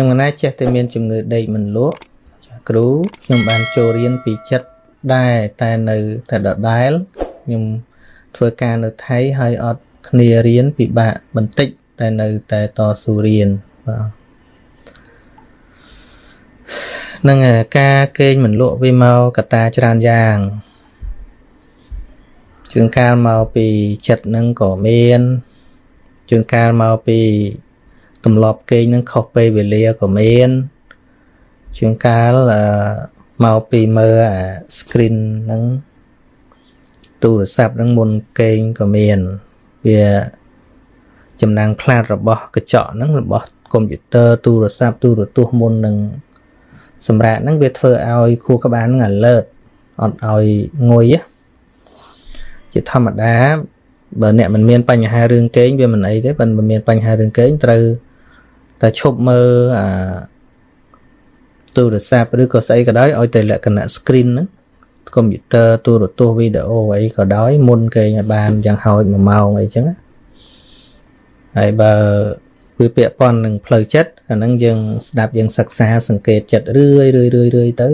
ខ្ញុំកណាចេះតែមានជំងឺដេកមិនលក់ចាគ្រូខ្ញុំបានចូលរៀនពីចិត្តដែរតែនៅតែដដែលខ្ញុំធ្វើការនៅថៃហើយអត់គ្នារៀនពិបាកបន្តិចតែនៅតែតស៊ូរៀនបាទនឹងការកេងមិនលក់វាមកកតាច្រើនយ៉ាងជួនកាលមកពីចិត្តនឹងក៏មានជួនកាលមកពី ទម្លាប់គេងនឹងខុសពេលវេលាក៏មានជួនកាលមកពីមើលអា screen ហ្នឹងទូរស័ព្ទហ្នឹងមុនគេងក៏មានវាចំណាំងផ្លាតរបស់កញ្ចក់ហ្នឹងរបស់កុំព្យូទ័រទូរស័ព្ទទូរទស្សន៍មុននឹងសម្រាប់ហ្នឹងវាធ្វើឲ្យខួរក្បាលហ្នឹង alert អត់ឲ្យងុយជាធម្មតាបើអ្នកមិនមានបញ្ហារឿងគេងវាមិនអីទេបើមិនមានបញ្ហារឿងគេងត្រូវ តែឈប់មើលអាទូរស័ព្ទឬក៏ស្អីក៏ដោយឲ្យតែលក្ខណៈ screen ហ្នឹងកុំព្យូទ័រទូរទស្សន៍វីដេអូអីក៏ដោយមុនគេឲ្យបានយ៉ាងហោច1ម៉ោងអីចឹងហើយបើវាពាក់ព័ន្ធនឹងផ្លូវចិត្តអាហ្នឹងយើងស្ដាប់យើងសិក្សាសង្កេតចិត្តរឿយរឿយរឿយរឿយទៅ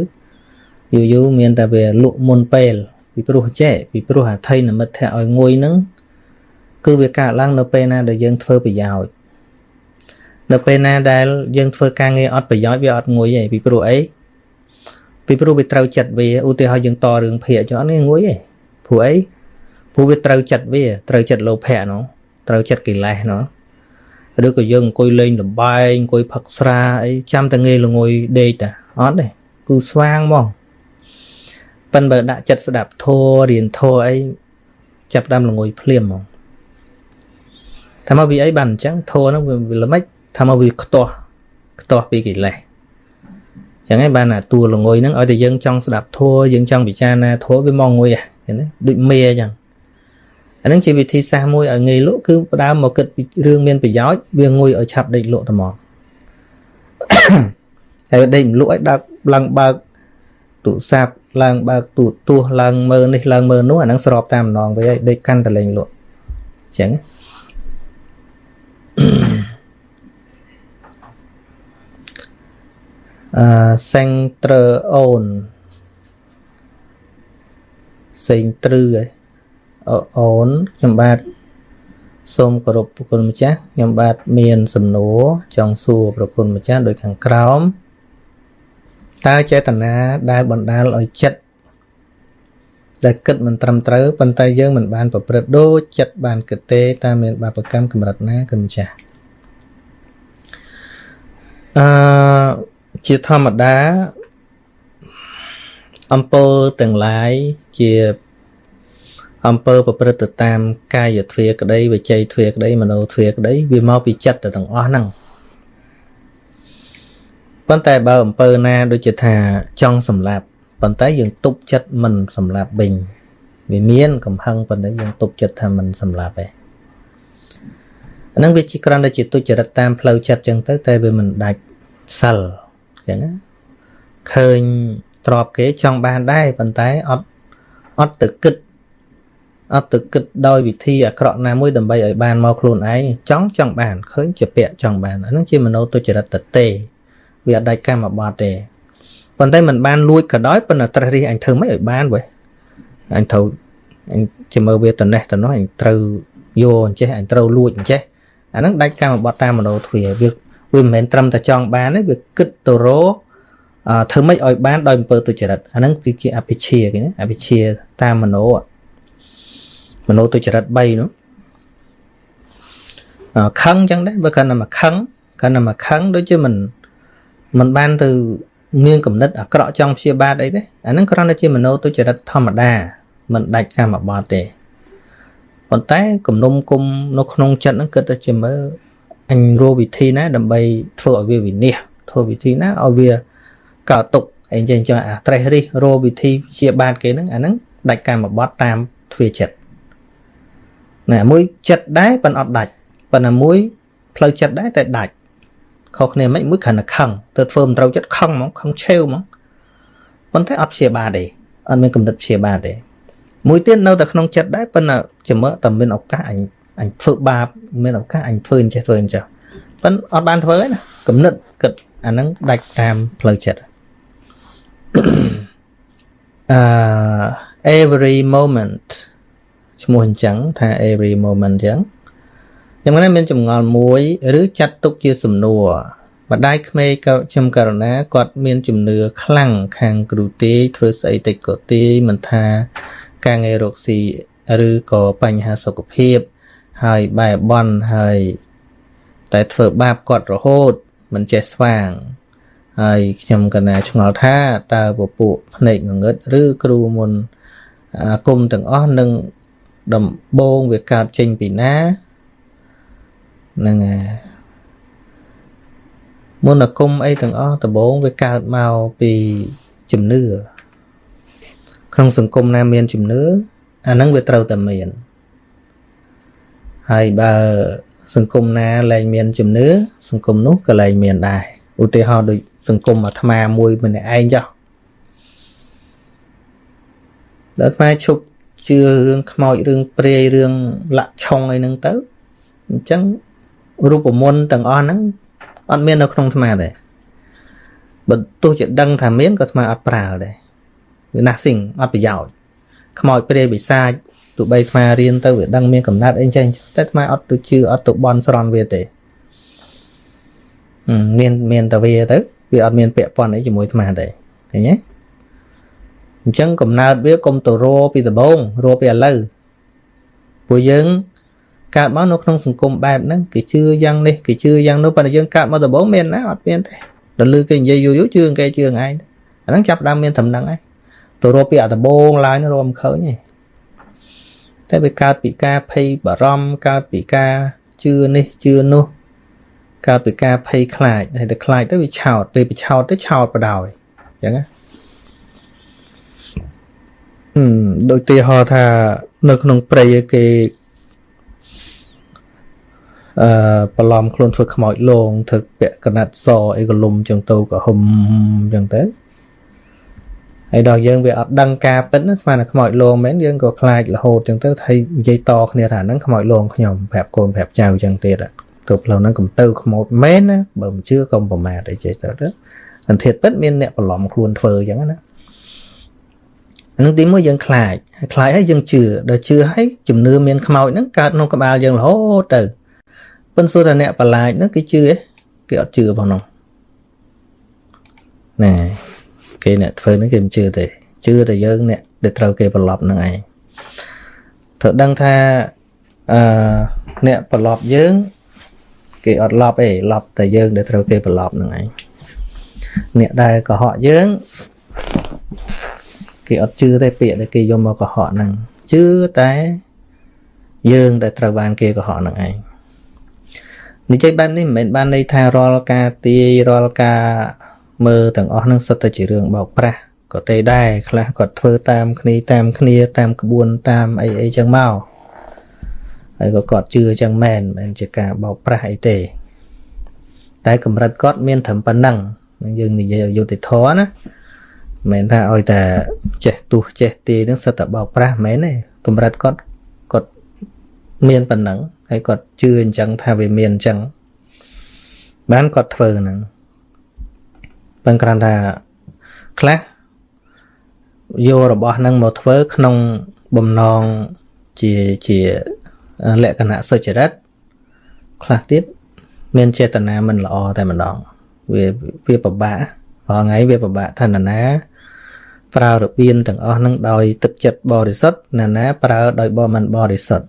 យូរយូរមានតែវាលក់មុនពេលពីព្រោះចេះពីព្រោះអថ័យនិមិត្តឲ្យងុយហ្នឹងគឺវាកើតឡើងនៅពេលណាដែលយើងធ្វើប្រយោជន៍ នៅពេលណាដែលយើងធ្វើការងារអត់ប្រយោជន៍វាអត់ងុយទេពីព្រោះអីពីព្រោះវាត្រូវចិត្តវាឧទាហរណ៍យើងតរឿងភាកចុះអត់នេះងុយទេព្រោះអីព្រោះវាត្រូវចិត្តវាត្រូវចិត្តលោភៈនោះត្រូវចិត្តកិលេសនោះឬក៏យើងអង្គុយលេងលបែងអង្គុយផឹកស្រាអីចាំតែងាយល្ងុយដេកតាអត់ទេគឺស្វាងហ្មងប៉ិនបើដាក់ចិត្តស្ដាប់ធัวរៀនធัวអីចាប់ដើមល្ងុយភ្លាមហ្មងថាមកវាអីបានអញ្ចឹងធัวហ្នឹងវាល្មិច ថាមកវាខ្ទាស់ខ្ទាស់ពីកិលេសចឹងហើយបានអាតួល្ងុយហ្នឹងឲ្យតែយើងចង់ស្ដាប់ធัวយើងចង់ពិចារណាធัวវាមកងុយហ្នឹងណាដូចមេអញ្ចឹងអានឹងជាវិធីសាស្ត្រមួយឲ្យងាយលក់គឺផ្ដើមមកគិតពីរឿងមានប្រយោជន៍វាងុយឲ្យឆាប់ដេកលក់តែមកហើយដេកមិនលក់ឲ្យដើកឡើងបើកទូរស័ព្ទឡើងបើកទូទស្សន៍ឡើងមើលនេះឡើងមើលនោះអានឹងស្របតាមម្ដងវិញហើយដេកកាន់តលេងលក់អញ្ចឹង អឺ center on សេងត្រឺឯអូនខ្ញុំបាទសូមគោរពប្រគុណម្ចាស់ខ្ញុំបាទមានសំណួរចង់សួរប្រគុណម្ចាស់ដូចខាងក្រោមតើចេតនាដែលបណ្ដាលឲ្យចិត្តដែលគិតមិនត្រឹមត្រូវប៉ុន្តែយើងមិនបានប្រព្រឹត្តដូចចិត្តបានគិតទេតើមានបាបកម្មកម្រិតណាគុណម្ចាស់អឺ ជាធម្មតាអំពើទាំងឡាយជាអំពើប្រព្រឹត្តទៅតាមកាយទ្វាក្តីវិច័យទ្វាក្តីមโนទ្វាក្តីវាមកពីចិត្តទៅទាំងអស់ហ្នឹងប៉ុន្តែបើអំពើណាដូចជាថាចង់សម្លាប់ប៉ុន្តែយើងទប់ចិត្តមិនសម្លាប់វិញវាមានកំហឹងប៉ុន្តែយើងទប់ចិត្តថាមិនសម្លាប់ទេអានឹងវាជាក្រំតែជាទុច្ចរិតតាមផ្លូវចិត្តចឹងទៅតែវាមិនដាច់សិល ចឹងណាឃើញទ្របគេចង់បានដែរប៉ុន្តែអត់អត់ទៅគិតអត់ទៅគិតដោយវិធីអាក្រក់ណាមួយដើម្បីឲ្យបានមកខ្លួនឯងចង់ចង់បានឃើញជាពាក់ចង់បានអានឹងជាមโนទុច្ចរិតតទេវាអត់ដាច់កម្មបត្តិទេប៉ុន្តែมันបានលួចក៏ដោយប៉ុន្តែត្រេះរិះអញធ្វើមិនឲ្យបានវ៉េអញត្រូវអញជាមើលវាត្នេះត្នោះអញត្រូវយកអញ្ចេះអញត្រូវលួចអញ្ចេះអាហ្នឹងដាច់កម្មបត្តិតាមមโนទ្វាវា វាមិនមែនត្រឹមតែចង់បានទេវាគិតទៅរកអឺធ្វើម៉េចឲ្យបានដោយអំពើទុច្ចរិតអាហ្នឹងគឺជាអភិជាគេណាអភិជាតាមមโนមโนទុច្ចរិត3នោះខឹងចឹងដែរបើគាត់តែមកខឹងគាត់តែមកខឹងដូចជាមិនមិនបានទៅមានគំនិតអាក្រក់ចង់ព្យាបាទអីទេអាហ្នឹងគ្រាន់តែជាមโนទុច្ចរិតធម្មតាមិនដាច់កម្មបត្តិទេប៉ុន្តែគំនុំគុំនៅក្នុងចិត្តហ្នឹងគិតតែជាមើល អញរកវិធីណាដើម្បីធ្វើឲ្យវាវិនិច្ឆ័យធ្វើវិធីណាឲ្យវាកោតុកអីចឹងចឹងអាត្រេះរិះរកវិធីព្យាបាទគេហ្នឹងអាហ្នឹងដាច់កម្មបត្តិតាមទ្វាចិត្តណាមួយចិត្តដែរប៉ុន្តែអត់ដាច់ប៉ុន្តែមួយផ្លូវចិត្តដែរតែដាច់ខុសគ្នាមិនមួយគ្រាន់តែខឹងទៅធ្វើមិនត្រូវចិត្តខឹងហ្មងខឹងឆេវហ្មងប៉ុន្តែអត់ព្យាបាលទេអត់មានកំណត់ព្យាបាលទេមួយទៀតនៅតែក្នុងចិត្តដែរប៉ុន្តែចាំមើលតែមានឱកាសអញ អញធ្វើបាបមានឱកាសអញធ្វើអញ្ចេះធ្វើអញ្ចឹងប៉ុន្តែអត់បានធ្វើទេណាកំណត់គិតអាហ្នឹងដាច់តាមផ្លូវចិត្តអឺ every moment ឈ្មោះអញ្ចឹងថា every moment អញ្ចឹងយ៉ាងណាមានចម្ងល់មួយឬចាត់ទុកជាសំណួរម្ដាយក្មេងក៏ខ្ញុំករណាគាត់មានជំនឿខ្លាំងខាងគ្រូទេធ្វើស្អីតិចក៏ទេមិនថាការងាររកស៊ីឬក៏បញ្ហាសុខភាព ហើយបែបបន់ហើយ តែធ្វើបាបគាត់រហូតមិនចេះស្វាងហើយខ្ញុំកណាឆ្ងល់ថាតើពពួកភ្នែកងងឹតឬគ្រូមុនអាគុំទាំងអស់នឹងដំបងវាកើតចេញពីណាហ្នឹងហើយមុនអាគុំអីទាំងអស់ដំបងវាកើតមកពីជំនឿក្នុងសង្គមណាមានជំនឿអាហ្នឹងវាត្រូវតែមាន ហើយបើសង្គមណាលែងមានជំនឿសង្គមនោះក៏លែងមានដែរឧទាហរណ៍ដូចសង្គមអាត្មាមួយម្នាក់ឯងចុះដល់អាត្មាឈប់ជឿរឿងខ្មោចរឿងព្រាយរឿងលាក់ឆុងអីហ្នឹងទៅអញ្ចឹងរូបមន្តទាំងអស់ហ្នឹងអត់មាននៅក្នុងអាត្មាទេបើទោះជាដឹងថាមានក៏អាត្មាអត់ប្រើដែរវា nothing អត់ប្រយោជន៍ខ្មោចព្រាយបិសាច ទោះបីអាត្មារៀនទៅវាដឹងមានកំណត់អីចឹងតែអាត្មាអត់ទៅជឿអត់ទៅបន់ស្រន់វាទេមានមានតែវាទៅវាអត់មានពាក់ព័ន្ធអីជាមួយអាត្មាទេឃើញទេអញ្ចឹងកំណើតវាកុំទៅរពីដំបងរពីឥឡូវពួកយើងកើតមកនៅក្នុងសង្គមបែបហ្នឹងគេជឿយ៉ាងនេះគេជឿយ៉ាងនោះប៉ុន្តែយើងកើតមកដំបងមានណាអត់មានទេដល់លឺគេនិយាយយូរយូរជឿគេជឿឯងអាហ្នឹងចាប់ដើមមានតំណឹងឯងទៅរកពីអដបងឡើយរមឃើញទេ តែវាកើតពីការភ័យបារម្ភកើតពីការជឿនេះជឿនោះកើតពីការភ័យខ្លាចហើយតែខ្លាចទៅវាឆោតពេលវាឆោតទៅឆោតបដ ாய் អញ្ចឹងណាហឹមដូចទីហោថានៅក្នុងព្រៃគេអឺបន្លំខ្លួនធ្វើខ្មោចលងធ្វើពាក់កណាត់សអីកលុំចឹងទៅក៏ហុំចឹងទៅ ហើយដល់យើងវាអត់ដឹងការពិតណាស្មានតែខ្មោចលងមែនយើងក៏ខ្លាចរហូតចឹងទៅហើយនិយាយតគ្នាថាហ្នឹងខ្មោចលងខ្ញុំប្រាប់កូនប្រាប់ចៅចឹងទៀតទៅផ្លូវហ្នឹងកុំទៅខ្មោចមែនណាបើមិនជឿកុំប្រមាថអីចេះទៅទៅសន្តិពិតមានអ្នកបន្លំខ្លួនធ្វើចឹងណានឹងទីមួយយើងខ្លាចខ្លាចហើយយើងជឿដល់ជឿហើយជំនឿមានខ្មោចហ្នឹងកើតក្នុងក្បាលយើងរហូតទៅប៉ុន្តែសួរថាអ្នកប្រឡាចហ្នឹងគេជឿទេគេអត់ជឿផងនោះណែ គេអ្នកធ្វើហ្នឹងគេមិនជឿទេជឿតែយើងអ្នកដែលត្រូវគេប្រឡប់ហ្នឹងឯងត្រូវដឹងថាអឺអ្នកប្រឡប់យើងគេអត់ឡប់ទេឡប់តែយើងដែលត្រូវគេប្រឡប់ហ្នឹងឯងអ្នកដែលកុហកយើងគេអត់ជឿទេពាក្យដែលគេយកមកកុហកហ្នឹងជឿតែយើងដែលត្រូវបានគេកុហកហ្នឹងឯងនិយាយបែបនេះមិនមែនបានន័យថារាល់ការទាយរាល់ការ មើលទាំងអស់នឹងសុទ្ធតែជារឿងបោកប្រាស់ក៏ទេដែរខ្លះគាត់ធ្វើតាមគ្នាតាមគ្នាតាមក្បួនតាមអីអីចឹងមកហើយក៏គាត់ជឿចឹងមែនមិនជាការបោកប្រាស់អីទេ តែកម្រិតគាត់មានត្រឹមប៉ុណ្ណឹងយើងនិយាយយុត្តិធម៌ណាមិនថាឲ្យតែចេះទុះចេះទីនឹងសិតតែបោកប្រាស់មែនទេកម្រិតគាត់គាត់មានប៉ុណ្ណឹងហើយគាត់ជឿអញ្ចឹងថាវាមានអញ្ចឹងបានគាត់ធ្វើហ្នឹង ប៉ុន្តែគ្រាន់តែខ្លះយករបស់ហ្នឹងមកធ្វើក្នុងបំណងជាជាលក្ខណៈសុចរិតខ្លះទៀតមានចេតនាមិនល្អតែម្ដងវាវាពិបាករាល់ថ្ងៃវាពិបាកថាណា ប្រើរបៀនទាំងអស់ហ្នឹងដោយទឹកចិត្តបរិសុទ្ធណាណាប្រើដោយបមិនបរិសុទ្ធ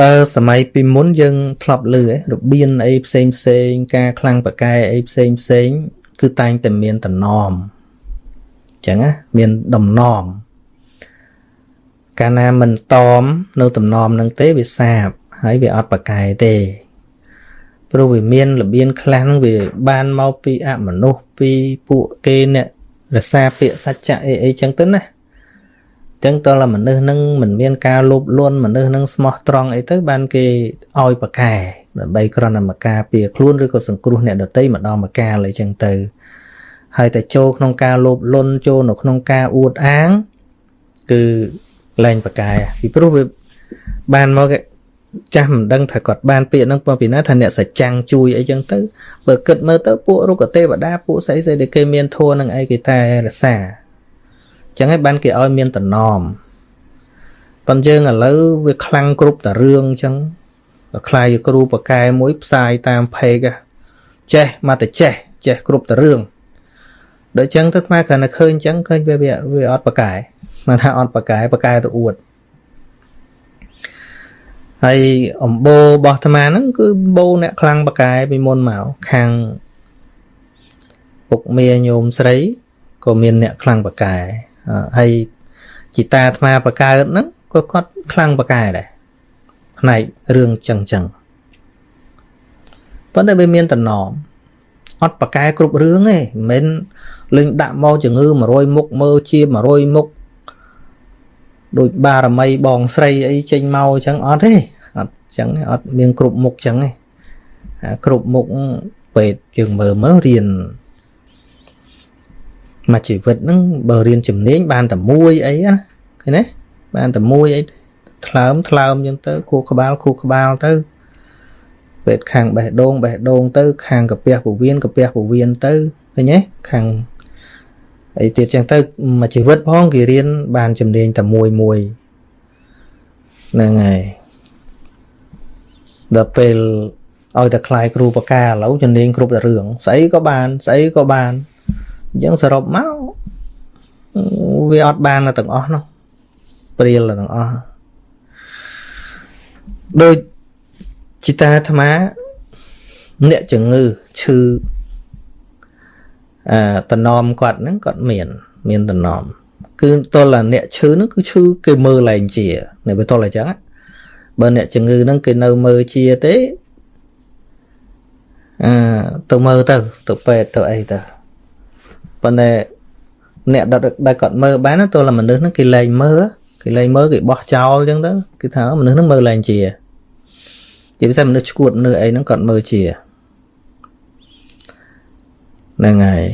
បើសម័យពីមុនយើងធ្លាប់លឺរបៀនអីផ្សេងផ្សេង ការខ្លាំងប្រកែអីផ្សេងផ្សេង គឺតែងតែមានតំណមអញ្ចឹងណាមានដំណមកាលណាមិនតមនៅតំណមនឹងទេវាសាបហើយវាអត់ប្រកែទេព្រោះវាមានរបៀនខ្លះនឹងវាបានមកពីអមនុស្សពីពួកគេអ្នករសាពាក្យសច្ចៈអីអីចឹងទៅណា ចឹងតើមនុស្សនឹងមិនមានការលោភលន់មនុស្សនឹងស្មោះត្រង់អីទៅបានគេឲ្យប្រកែដើម្បីគ្រាន់តែមកការពារខ្លួនឬក៏សង្គ្រោះអ្នកដទៃម្ដងមកកាលអីចឹងទៅហើយតែចូលក្នុងការលោភលន់ចូលនៅក្នុងការអួតអាង គឺលែងប្រកែពីព្រោះវាបានមកចាស់មិនដឹងថាគាត់បានពាក្យហ្នឹងពីណាថាអ្នកសច្ចាំងជួយអីចឹងទៅបើគិតមើលទៅពួករុក្ខទេវតាពួកស្អីស្អីដែលគេមានធัวនឹងអីគេតែរសា ចឹងហើយបានគេឲ្យមានតំណមប៉ុន្តែយើងឥឡូវវាខ្លាំងគ្រប់តារឿងចឹងខ្លាយគ្រូបកែមួយផ្សាយតាមเพจចេះមកតែចេះចេះគ្រប់តារឿងដូចចឹងទៅខ្មែរគ្រាន់តែឃើញចឹងឃើញវាវាអត់បកែមកថាអត់បកែបកែទៅអួតហើយអំបោរបស់អាត្មាហ្នឹងគឺបោអ្នកខ្លាំងបកែពីមុនមកខាងពុកមាញោមស្រីក៏មានអ្នកខ្លាំងបកែ ហើយជីតាអាត្មាបកកើតហ្នឹងក៏គាត់ខ្លាំងបកែដែរផ្នែករឿងចឹងចឹងប៉ុន្តែវាមានតំណមអត់បកែគ្រប់រឿងទេមិនមែនលេងដាក់មកជំងឺ100មុខមើលជា100មុខដូចបារមីបងស្រីអីចេញមកអញ្ចឹងអត់ទេអត់អញ្ចឹងអត់មានគ្រប់មុខអញ្ចឹងទេគ្រប់មុខពេទ្យយើងមើលមើលរៀន មកជីវិតហ្នឹងបើរៀនជំនាញបានតែមួយអីណាឃើញទេបានតែមួយអីថ្លើមថ្លើមអញ្ចឹងទៅខួរក្បាលខួរក្បាលទៅពេទ្យខាងបេះដូងបេះដូងទៅ ខាងកាពះពោះវៀនកាពះពោះវៀនទៅឃើញទេខាងអីទៀតចឹងទៅមួយជីវិតផងគេរៀនបានជំនាញតែមួយមួយហ្នឹងហើយដល់ពេលឲ្យតែខ្លាយគ្រូបកាឥឡូវជំនាញគ្រប់តែរឿងស្អីក៏បានស្អីក៏បាន អញ្ចឹងសរុបមកវាអត់បានទាំងអស់នោះព្រាលទាំងអស់ដូចជីតាអាត្មាអ្នកជំងឺឈឺអឺតំណមគាត់ហ្នឹងគាត់មាន មានតំណមគឺតលអ្នកឈឺហ្នឹងគឺឈឺគេមើលឡើងជានៅវាតលអញ្ចឹងបើអ្នកជំងឺហ្នឹងគេនៅមើលជាទេអឺទៅមើលទៅទៅពេទ្យទៅអីទៅ ប៉ុន្តែអ្នកដែលគាត់មើលបានតលមនុស្សហ្នឹងគេលែងមើលគេលែងមើលគេបោះចោលអញ្ចឹងទៅគឺថាមនុស្សហ្នឹងមើលឡើងជាជាពិសេសមនុស្សឈួតមនុស្សអីហ្នឹងគាត់មើលជាហ្នឹងហើយ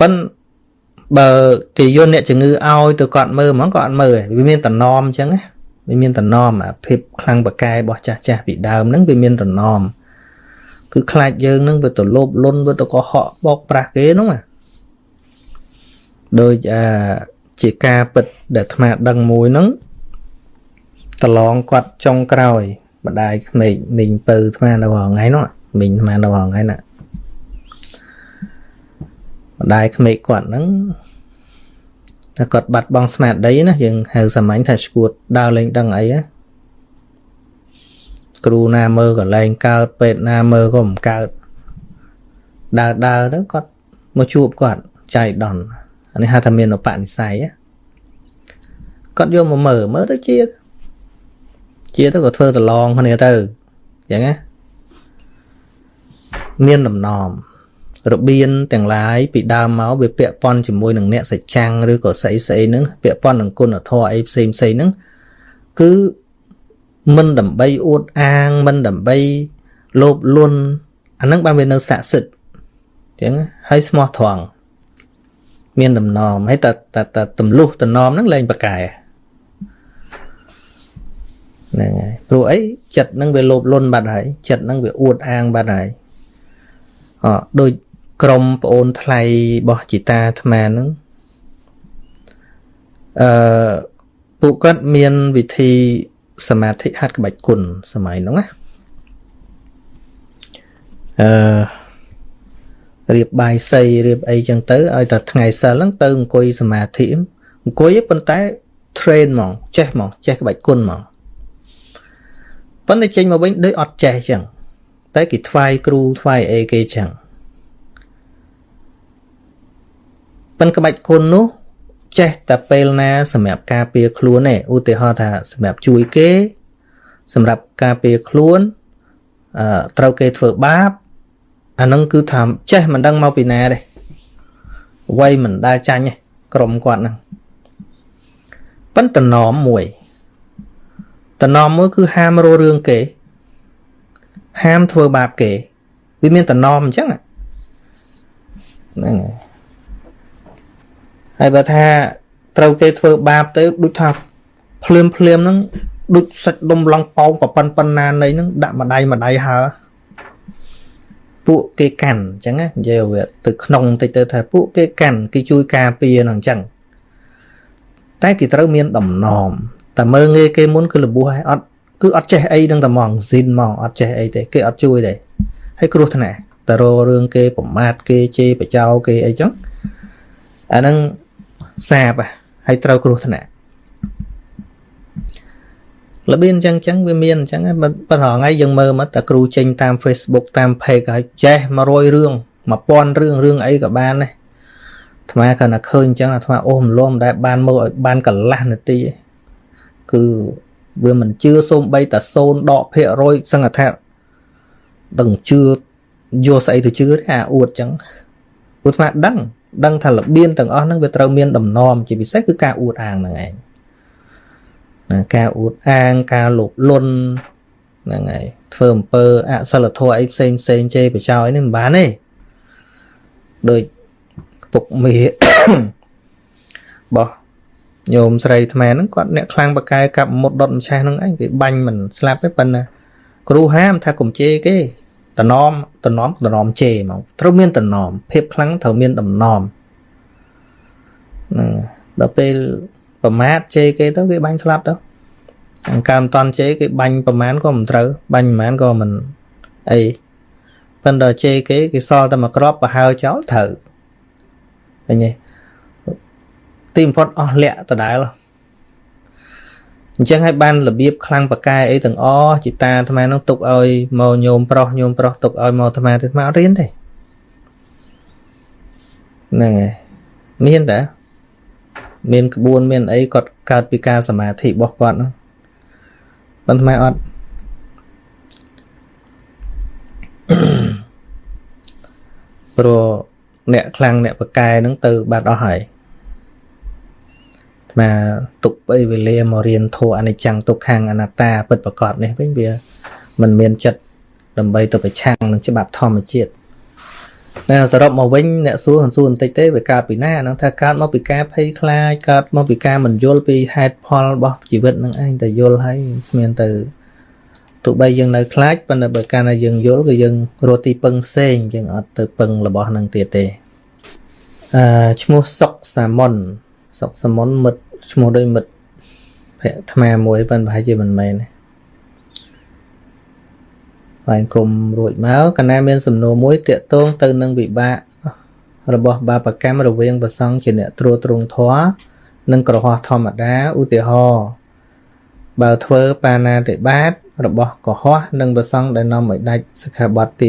ប៉ិនបើគេយកអ្នកជំងឺឲ្យទៅគាត់មើលហ្មងក៏អត់មើលវាមានតំណមអញ្ចឹងណាវាមានតំណមអាភាពខ្លាំងបកែរបស់ចាស់ចាស់ពីដើមហ្នឹងវាមានតំណម គឺខ្លាចយើងហ្នឹងវាទៅលោបលុនវាទៅកុហកបោកប្រាស់គេហ្នឹងណាដូចអាជាការពិតដែលអាត្មាដឹងមួយហ្នឹងតឡងគាត់ចុងក្រោយម្ដាយក្មេកមីងពៅអាត្មានៅថ្ងៃហ្នឹងមីងអាត្មានៅថ្ងៃហ្នឹងម្ដាយក្មេកគាត់ហ្នឹងតែគាត់បាត់បង់ស្មារតីណាយើងហៅសាមញ្ញថាឈួតដើរលេងដឹងអីណា គ្រូណាមើលក៏លែងកើតពេទ្យណាមើលក៏មិនកើតដើរដើរទៅគាត់មកជួបគាត់ចៃដន្យអានេះហៅថាមានឧបនិស្ស័យគាត់យកមកមើលមើលទៅជាជាទៅក៏ធ្វើតឡងគ្នាទៅអញ្ចឹងណាមានដំណំរបៀនទាំងឡាយពីដើមមកវាពាក់ព័ន្ធជាមួយនឹងអ្នកសច្ចាំងឬក៏ស្អីស្អីហ្នឹងពាក់ព័ន្ធនឹងគុណធម៌អីផ្សេងផ្សេងហ្នឹងគឺ មិនដើម្បីអួតអាង មិនដើម្បីលោភលន់អាហ្នឹងបានវានៅស័ក្តិសិទ្ធអញ្ចឹងហើយស្មោះត្រង់មានដំណំហើយតែតែទម្លុះតំណមហ្នឹងលែងប្រកែហ្នឹងហើយព្រោះអីចិត្តហ្នឹងវាលោភលន់បាត់ហើយចិត្តហ្នឹងវាអួតអាងបាត់ហើយអដូចក្រុមប្អូនថ្លៃរបស់ជីតាអាត្មាហ្នឹងអឺពួកគាត់មានវិធី សមាធិហាត់ក្បាច់គុណសម័យហ្នឹងណាអឺរៀបបាយសីរៀបអីចឹងទៅឲ្យតែថ្ងៃសិលហ្នឹងទៅអង្គុយសមាធិអង្គុយប៉ុន្តែ train ហ្មងចេះហ្មងចេះក្បាច់គុណហ្មងប៉ុន្តែចេញមកវិញដូចអត់ចេះចឹងតែគេថ្វាយគ្រូថ្វាយអីគេចឹងប៉ិនក្បាច់គុណនោះ ចេះតែពេលណាសម្រាប់ការពារខ្លួនទេឧទាហរណ៍ថាសម្រាប់ជួយគេ សម្រាប់ការពារខ្លួនអឺត្រូវគេធ្វើបាបអានឹងគឺថាចេះមិនដឹងមកពីណាទេវ័យមិនដែលចាញ់ទេក្រុមគាត់ហ្នឹងប៉ុន្តែណមមួយតណមមួយគឺហាមរោរឿងគេ ហាមធ្វើបាបគេវាមានតណមអញ្ចឹងហ្នឹងហើយ ហើយបើថាត្រូវគេធ្វើបាបទៅដូចថាភ្លាមភ្លាមហ្នឹងដូចសាច់ដុំឡងប៉ោងប្រប៉ុនប៉ុណ្ណានៃហ្នឹងដាក់ម្ដាយម្ដាយហើពួកគេកាន់អញ្ចឹងណានិយាយវាទៅក្នុងតិចទៅថាពួកគេកាន់គេជួយការពារហ្នឹងអញ្ចឹងតែគេត្រូវមានដំណំតែមើងងាយគេមុនគឺលបួសហើយអត់គឺអត់ចេះអីនឹងតែហ្មងស៊ីនហ្មងអត់ចេះអីទេគេអត់ជួយទេហើយគ្រោះថ្នាក់តររឿងគេប្រមាថគេជេរបចោគេអីចឹងអាហ្នឹង សាបហើយត្រូវគ្រោះថ្នាក់របៀបអញ្ចឹងអញ្ចឹងវាមានអញ្ចឹងប៉ុន្តែថ្ងៃយើងមើលមកតែគ្រូចេញតាម Facebook តាម page ហើយចេះ100រឿង1000រឿងរឿងអីក៏បានដែរអាត្មាគាត់តែឃើញអញ្ចឹងអាត្មាអូសរំលំដែលបានមកឲ្យបានកន្លះនាទីគឺវាមិនជឿសូម្បីតែ0ដកភាគរយសង្កថាដឹងជឿយកស្អីទៅជឿទេអាអួតអញ្ចឹងព្រោះអាត្មាដឹង ដឹងថារបៀនទាំងអស់ហ្នឹងវាត្រូវមានដំណំជាពិសេសគឺការអួតអាងហ្នឹងឯងណាការអួតអាងការលោភលន់ហ្នឹងហើយធ្វើអំពើអសិលធម៌អីផ្សេងផ្សេងជេរបចោយនេះមិនបានទេដូចពុកមេបោះញោមស្រីថ្មហ្នឹងគាត់អ្នកខ្លាំងបកែកាប់មុតដុតម្ឆេះហ្នឹងឯងគេបាញ់មិនស្លាប់ទេប៉ុន្តែគ្រូហាមថាកុំជេរគេ តំណមតំណមតំណមជេរហ្មងត្រូវមានតំណមភាពខ្លាំងត្រូវមានតំណមហ្នឹងដល់ពេលប្រមាថជេរគេទៅគេបាញ់ស្លាប់ទៅអង្កើមតន់ជេរគេបាញ់ប្រមាណក៏មិនត្រូវបាញ់ប្រមាណក៏មិនអីប៉ុន្តែជេរគេគេសល់តែមួយក្របប្រហើចោលត្រូវឃើញទេទីបំផុតអស់លក្ខដដែល អញ្ចឹងហើយបានរបៀបខ្លាំងបកែអីទាំងអស់จิតាអាត្មានឹងទុកឲ្យមកញោមប្រុសញោមប្រុសទុកឲ្យមកអាត្មាទៅអាត្មាអត់រៀនទេហ្នឹងហើយមានតាមានក្បួនមានអីគាត់កើតពីការសមាធិរបស់គាត់ហ្នឹងប៉ុន្តែអត់ព្រោះអ្នកខ្លាំងអ្នកបកែហ្នឹងទៅបាត់អស់ហើយ អាទុកពេលវេលាមករៀនធម៌អនិច្ចំទុក្ខំអនត្តាពិតប្រកបនេះវិញវាមិនមានចិត្តដើម្បីទៅប្រឆាំងនឹងច្បាប់ធម្មជាតិតែសរុបមកវិញអ្នកសួរសួរបន្តិចទេវាកើតពីណាហ្នឹងថាកើតមកពីការភ័យខ្លាចកើតមកពីការមិនយល់ពីហេតុផលរបស់ជីវិតនឹងឯងតែយល់ហើយគ្មានទៅទោះបីយើងនៅខ្លាចប៉ុន្តែបើកាលណាយើងយល់គឺយើងរត់ទីពឹងផ្សេងយើងអត់ទៅពឹងរបស់នឹងទៀតទេអឺឈ្មោះសុកសាមុនសុកសាមុនមិត្ត ឈ្មោះដូចមិត្តភ័ក្រថ្មមួយប៉ុន្តែប្រហែលជាមិនមែនទេបាយគុំរួចមកកណាមានសំណួរមួយតាកតងទៅនឹងវិបាករបស់បាបកម្មរវាងប្រសង់ជាអ្នកត្រួតត្រងធម៌និងក្រហោះធម្មតាឧទាហរណ៍បើធ្វើបាណាតិបាតរបស់កុហកនិងប្រសង់ដែលនាំឲ្យដាច់សិក្ខាបទទី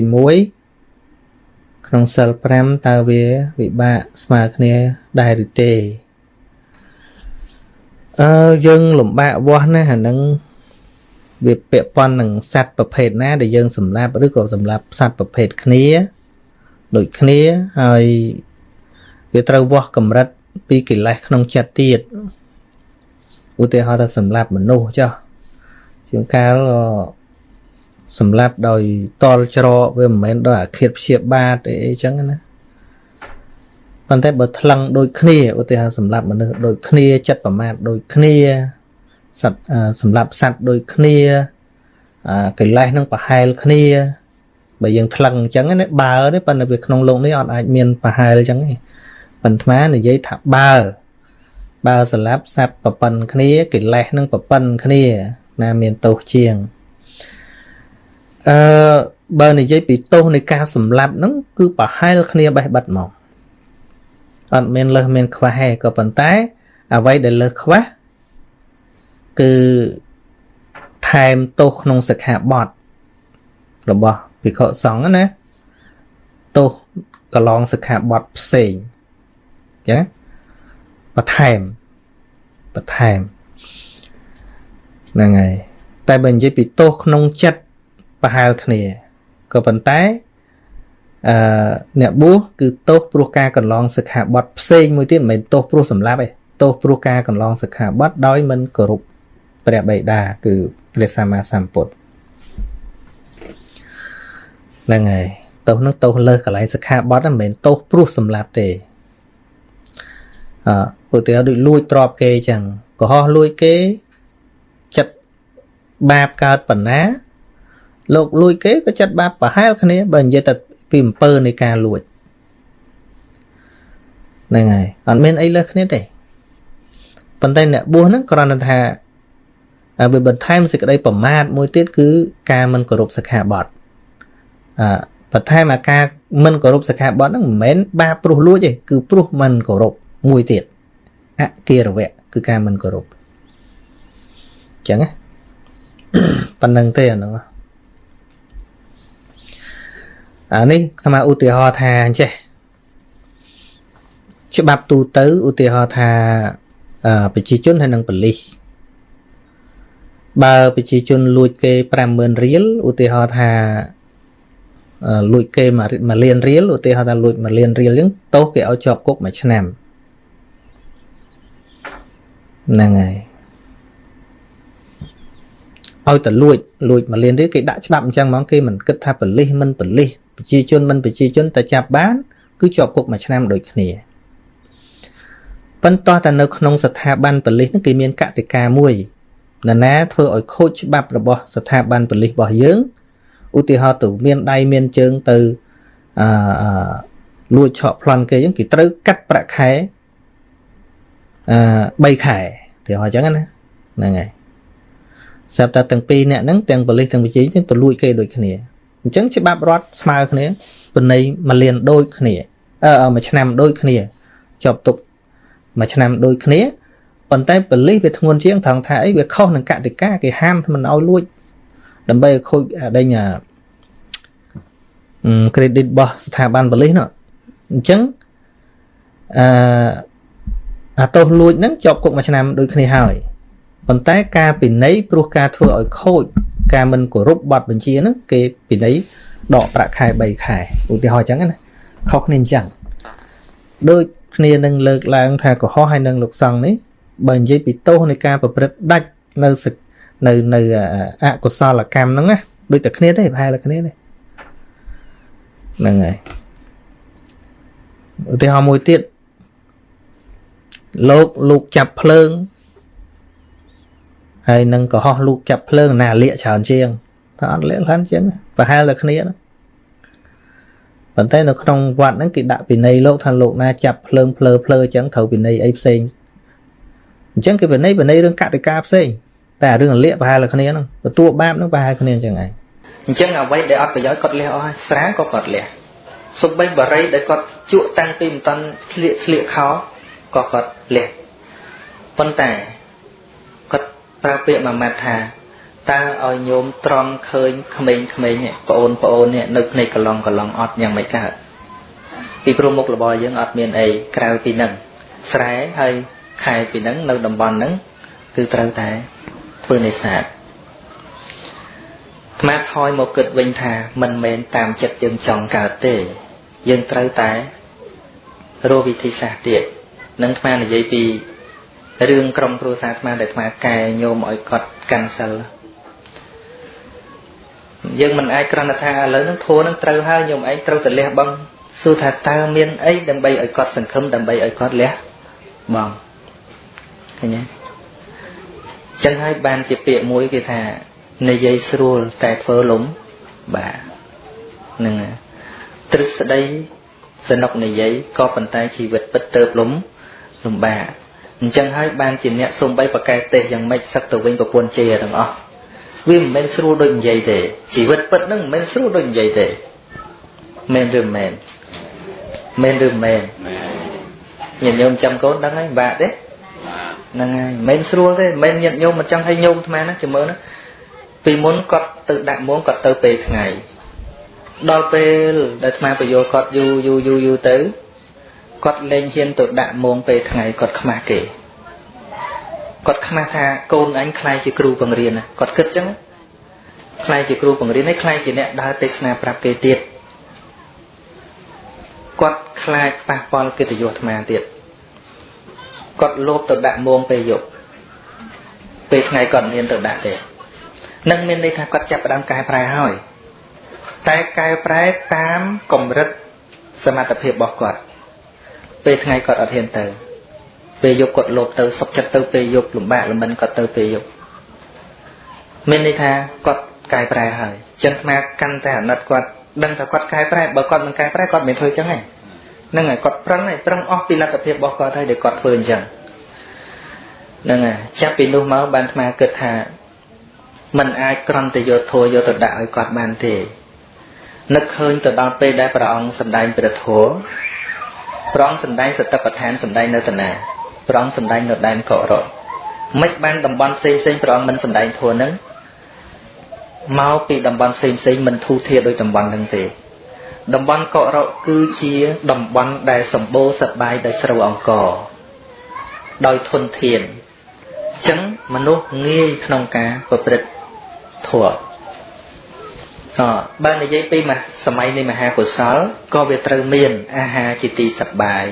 1ក្នុងសិល5តើវាវិបាកស្មើគ្នាដែរឬទេ អឺយើងលំបាកវាស់ណាអានឹងវាពាក់ព័ន្ធនឹងសត្វប្រភេទណាដែលយើងសម្លាប់ឬក៏សម្លាប់សត្វប្រភេទគ្នាដូចគ្នាហើយវាត្រូវវាស់កម្រិតពីកិលេសក្នុងចិត្តទៀតឧទាហរណ៍ថាសម្លាប់មនុស្សចុះជាងកាលសម្លាប់ដោយតល់ច្រកវាមិនមែនដោយអាឃាតព្យាបាទអីអញ្ចឹងណា ប៉ុន្តែបើថ្លឹងដូចគ្នាឧទាហរណ៍សម្រាប់មនុស្សដូចគ្នាចិត្តប្រមាថដូចគ្នាសត្វសម្រាប់សត្វដូចគ្នាកិលេសនឹងប្រហែលគ្នាបើយើងថ្លឹងអញ្ចឹងណាបើទេប៉ុន្តែវាក្នុងលោកនេះអត់អាចមានប្រហែលអញ្ចឹងទេប៉ុន្តែនិយាយថាបើបើសម្រាប់សត្វប្រប៉ុនគ្នាកិលេសនឹងប្រប៉ុនគ្នា ណាមានទោសជាងអឺបើនិយាយពីទោសនៃការសម្លាប់ហ្នឹងគឺប្រហែលគ្នាបេះបិទមក អត់មានលើសមានខ្វះទេក៏ប៉ុន្តែ អ្វីដែលលើសខ្វះគឺថែមទោសក្នុងសិក្ខាបទរបស់ភិក្ខុសង្ឃណាទោសកន្លងសិក្ខាបទផ្សេងចាបន្ថែមបន្ថែមហ្នឹងហើយតែបើនិយាយពីទោសក្នុងចិត្តប្រហែលគ្នាក៏ប៉ុន្តែ អឺអ្នកបួសគឺទោសព្រោះការកន្លងសិក្ខាបទផ្សេងមួយទៀតមិនមែនទោសព្រោះសម្លាប់ទេទោសព្រោះការកន្លងសិក្ខាបទដោយមិនគោរពព្រះបិតាគឺព្រះសម្មាសម្ពុទ្ធហ្នឹងហើយទោសនោះទោសលើសកន្លែងសិក្ខាបទមិនមែនទោសព្រោះសម្លាប់ទេអឺឧទាហរណ៍ដូចលួចទ្រព្យគេចឹងកុហកលួចគេចិត្តបាបកើតប៉ុណ្ណាលោកលួចគេក៏ចិត្តបាបប្រហែលគ្នាបើនិយាយតែ ពីអំពើនៃការលួចហ្នឹងហើយអត់មានអីលើសគ្នាទេប៉ុន្តែអ្នកបួសហ្នឹងគ្រាន់តែថាវាបន្ថែមសេចក្តីប្រមាទមួយទៀតគឺការមិនគោរពសិក្ខាបទអឺបន្ថែមអាការមិនគោរពសិក្ខាបទហ្នឹងមិនមែនបាបព្រោះលួចទេគឺព្រោះមិនគោរពមួយទៀតអគិរវៈគឺការមិនគោរពអញ្ចឹងណាប៉ុណ្្នឹងទេអានោះ អានេះស្មាឧទាហរណ៍ថាអញ្ចេះច្បាប់ទូទៅឧទាហរណ៍ថាប្រជាជនហើយនិងបលិសបើប្រជាជនលួចគេ50000រៀលឧទាហរណ៍ថាលួចគេ1លានរៀលឧទាហរណ៍ថាលួច1លានរៀលអញ្ចឹងទោសគេឲ្យជាប់គុកមួយឆ្នាំហ្នឹងហើយឲ្យតែលួចលួច1លានរៀលគេដាក់ច្បាប់អញ្ចឹងហ្មងគេមិនគិតថាបលិសមិនបលិស ប្រជាជនមិនប្រជាជនតែចាប់បាន គឺជាប់គុកមួយឆ្នាំដូចគ្នាប៉ុន្តែតែនៅក្នុងស្ថាប័នប៉ូលីសហ្នឹងគេមានកតិកាមួយនរណាធ្វើឲ្យខូចច្បាប់របស់ស្ថាប័នប៉ូលីសរបស់យើងឧទាហរណ៍ទៅមានដៃមានជើងទៅអឺលួចឆក់ប្លន់គេអញ្ចឹងគេត្រូវកាត់ប្រាក់ខែអឺ3ខែទីហោះអញ្ចឹងណាហ្នឹងហើយស្រាប់តែទាំងពីរអ្នកហ្នឹងទាំងប៉ូលីសទាំងវិជាទាំងទៅលួចគេដូចគ្នា អញ្ចឹងច្បាប់រដ្ឋស្មើគ្នាបណៃមួយលានដូចគ្នាអឺមួយឆ្នាំដូចគ្នាជាប់ទុកមួយឆ្នាំដូចគ្នាប៉ុន្តែបលិសវាធ្ងន់ជាងត្រង់ថាអីវាខុសនឹងកតិកាគេហាមមិនឲ្យលួច ដើម្បីឲ្យខូចដេញអា credit របស់ស្ថាប័នបលិសនោះអញ្ចឹងអឺអាទោសលួចហ្នឹងជាប់គុកមួយឆ្នាំដូចគ្នាហើយប៉ុន្តែការពិន័យព្រោះការធ្វើឲ្យខូច ការមិនគោរពបទបញ្ជាហ្នឹងគេពិន័យដកប្រាក់ខែ3ខែឧទាហរណ៍អញ្ចឹងណាខុសគ្នាអញ្ចឹងដូចគ្នានឹងលើកឡើងថាកុហកហើយនឹងលោកសង្ឃនេះបើនិយាយពីទោសនៃការប្រព្រឹត្តដាច់នៅនៅនៅអកុសលកម្មហ្នឹងណាដូចតែគ្នាទេប្រហែលតែគ្នាទេហ្នឹងហើយឧទាហរណ៍មួយទៀតលោកលោកចាប់ភ្លើង ហើយនឹងកុហកលោកចាប់ភ្លើងណាលាកច្រើនជាងថាអត់លាកច្រើនជាងប្រហែលតែគ្នាណាប៉ុន្តែនៅក្នុងវត្តហ្នឹងគេដាក់ពិន័យលោកថាលោកណាចាប់ភ្លើងភ្លើភ្លើអញ្ចឹងត្រូវពិន័យអីផ្សេងអញ្ចឹងគេពិន័យពិន័យរឿងកតិកាផ្សេងតែរឿងលាកប្រហែលគ្នាហ្នឹងទទួលបាបហ្នឹងប្រហែលគ្នាអញ្ចឹងឯងអញ្ចឹងអ្វីដែលអត់ប្រយោជន៍គាត់លះអស់ហើយស្រាក៏គាត់លះសំបីបរិយដែលគាត់ជក់តាំងពីមិនតាន់ស្លៀកស្លៀកខោក៏គាត់លះប៉ុន្តែគាត់ ប្រើពាក្យមួយម៉ាត់ថាតើឲ្យញោមត្រង់ឃើញក្មេងៗប្អូនប្អូននេះនៅភ្នែកកឡុងកឡុងអត់យ៉ាងម៉េចកើតពីព្រោះមុខរបស់យើងអត់មានអីក្រៅពីនឹងស្រែហើយខែពីនឹងនៅតំបន់ហ្នឹងគឺត្រូវតែធ្វើនេសាទអាថយមកគិតវិញថាមិនមែនតាមចិត្តយើងចង់កើតទេ យើងត្រូវតែរកវិធីសាស្ត្រទៀតនឹងអានិយាយពី រឿងក្រុមគ្រួសារអាដែលអាកែញោមឲ្យគាត់កាន់សិលយើងមិនអាចគ្រាន់តែថាឥឡូវនឹងធัวនឹងត្រូវហើយញោមឯងត្រូវតែលះបង់សួរថាតើមានអីដើម្បីឲ្យគាត់សង្ឃឹមដើម្បីឲ្យគាត់លះបង់ឃើញទេចឹងហើយបានជាពាក្យមួយគេថានិយាយស្រួលតែធ្វើលំបាទនឹងទ្រឹស្ដីសនុកនិយាយក៏ប៉ុន្តែជីវិតពិតទៅលំលំបាក អញ្ចឹងហើយបានជាអ្នកសំបីប្រកែកទេសយ៉ាងម៉េចសឹកទៅវិញប្រពន្ធជេរទាំងអស់វាមិនមែនស្រួលដូចនិយាយទេជីវិតពិតហ្នឹងមិនមែនស្រួលដូចនិយាយទេមែនឬមែនមែនឬមែនញាតិញោមចាំកូនដឹងហើយបាក់ទេហ្នឹងហើយមិនមែនស្រួលទេមិនមែនញាតិញោមមិនចង់ឲ្យញោមអាត្មាណាចាំមើលណាពីមុនគាត់ទៅដាក់មងគាត់ទៅពេលថ្ងៃដល់ពេលដែលអាត្មាបញ្យល់គាត់យូរយូរយូរយូរទៅ គាត់លែងហ៊ានទៅដាក់មងពេលថ្ងៃគាត់ខ្មាស់គេគាត់ខ្មាស់ថាកូនអញខ្លាយជាគ្រូបង្រៀនណាគាត់គិតចឹងខ្លាយជាគ្រូបង្រៀនហើយខ្លាយជាអ្នកដើរទេសនាប្រាប់គេទៀតគាត់ខ្លាចប៉ះពាល់កិត្តិយសអាត្មាទៀតគាត់លោភទៅដាក់មងពេលយប់ពេលថ្ងៃគាត់មានទៅដាក់ទេនឹងមានន័យថាគាត់ចាប់ផ្ដើមកែប្រែហើយតែកែប្រែតាមកម្រិតសមត្ថភាពរបស់គាត់ ពេលថ្ងៃគាត់អត់ហ៊ានទៅពេលយប់គាត់លោភទៅសុខចិត្តទៅពេលយប់លំបាកលំមិនគាត់ទៅពេលយប់ មានន័យថាគាត់កែប្រែហើយចឹងអាកាន់តែអាណិតគាត់ដឹងថាគាត់កែប្រែបើគាត់មិនកែប្រែគាត់មិនធ្វើចឹងទេហ្នឹងហើយគាត់ប្រឹងហើយប្រឹងអស់ពីលទ្ធភាពរបស់គាត់ហើយដែលគាត់ធ្វើអញ្ចឹងហ្នឹងហើយចាប់ពីនោះមកបានអាត្មាគិតថាมันអាចក្រំតែយកធัวយកទៅដាក់ឲ្យគាត់បានទេនឹកឃើញទៅដល់ពេលដែលព្រះអង្គសម្ដែងព្រះធម៌ ព្រះអង្គសម្ដែងសតិប្បដ្ឋានសម្ដែងនៅតាណាព្រះអង្គសម្ដែងនៅដែនកោរៈមិនបានតំបន់ផ្សេងផ្សេងព្រះអង្គមិនសម្ដែងធម៌នឹងមកពីតំបន់ផ្សេងផ្សេងមិនធូរធារដោយតំបន់នឹងទេតំបន់កោរៈគឺជាតំបន់ដែលសម្បូរសប្បាយដោយស្រូវអង្ករដោយធនធានអញ្ចឹងមនុស្សងាយក្នុងការប្រព្រឹត្តធម៌ អបើនិយាយពីសម័យនៃមហាកុសលក៏វាត្រូវមានអាហារជាទីសប្បាយ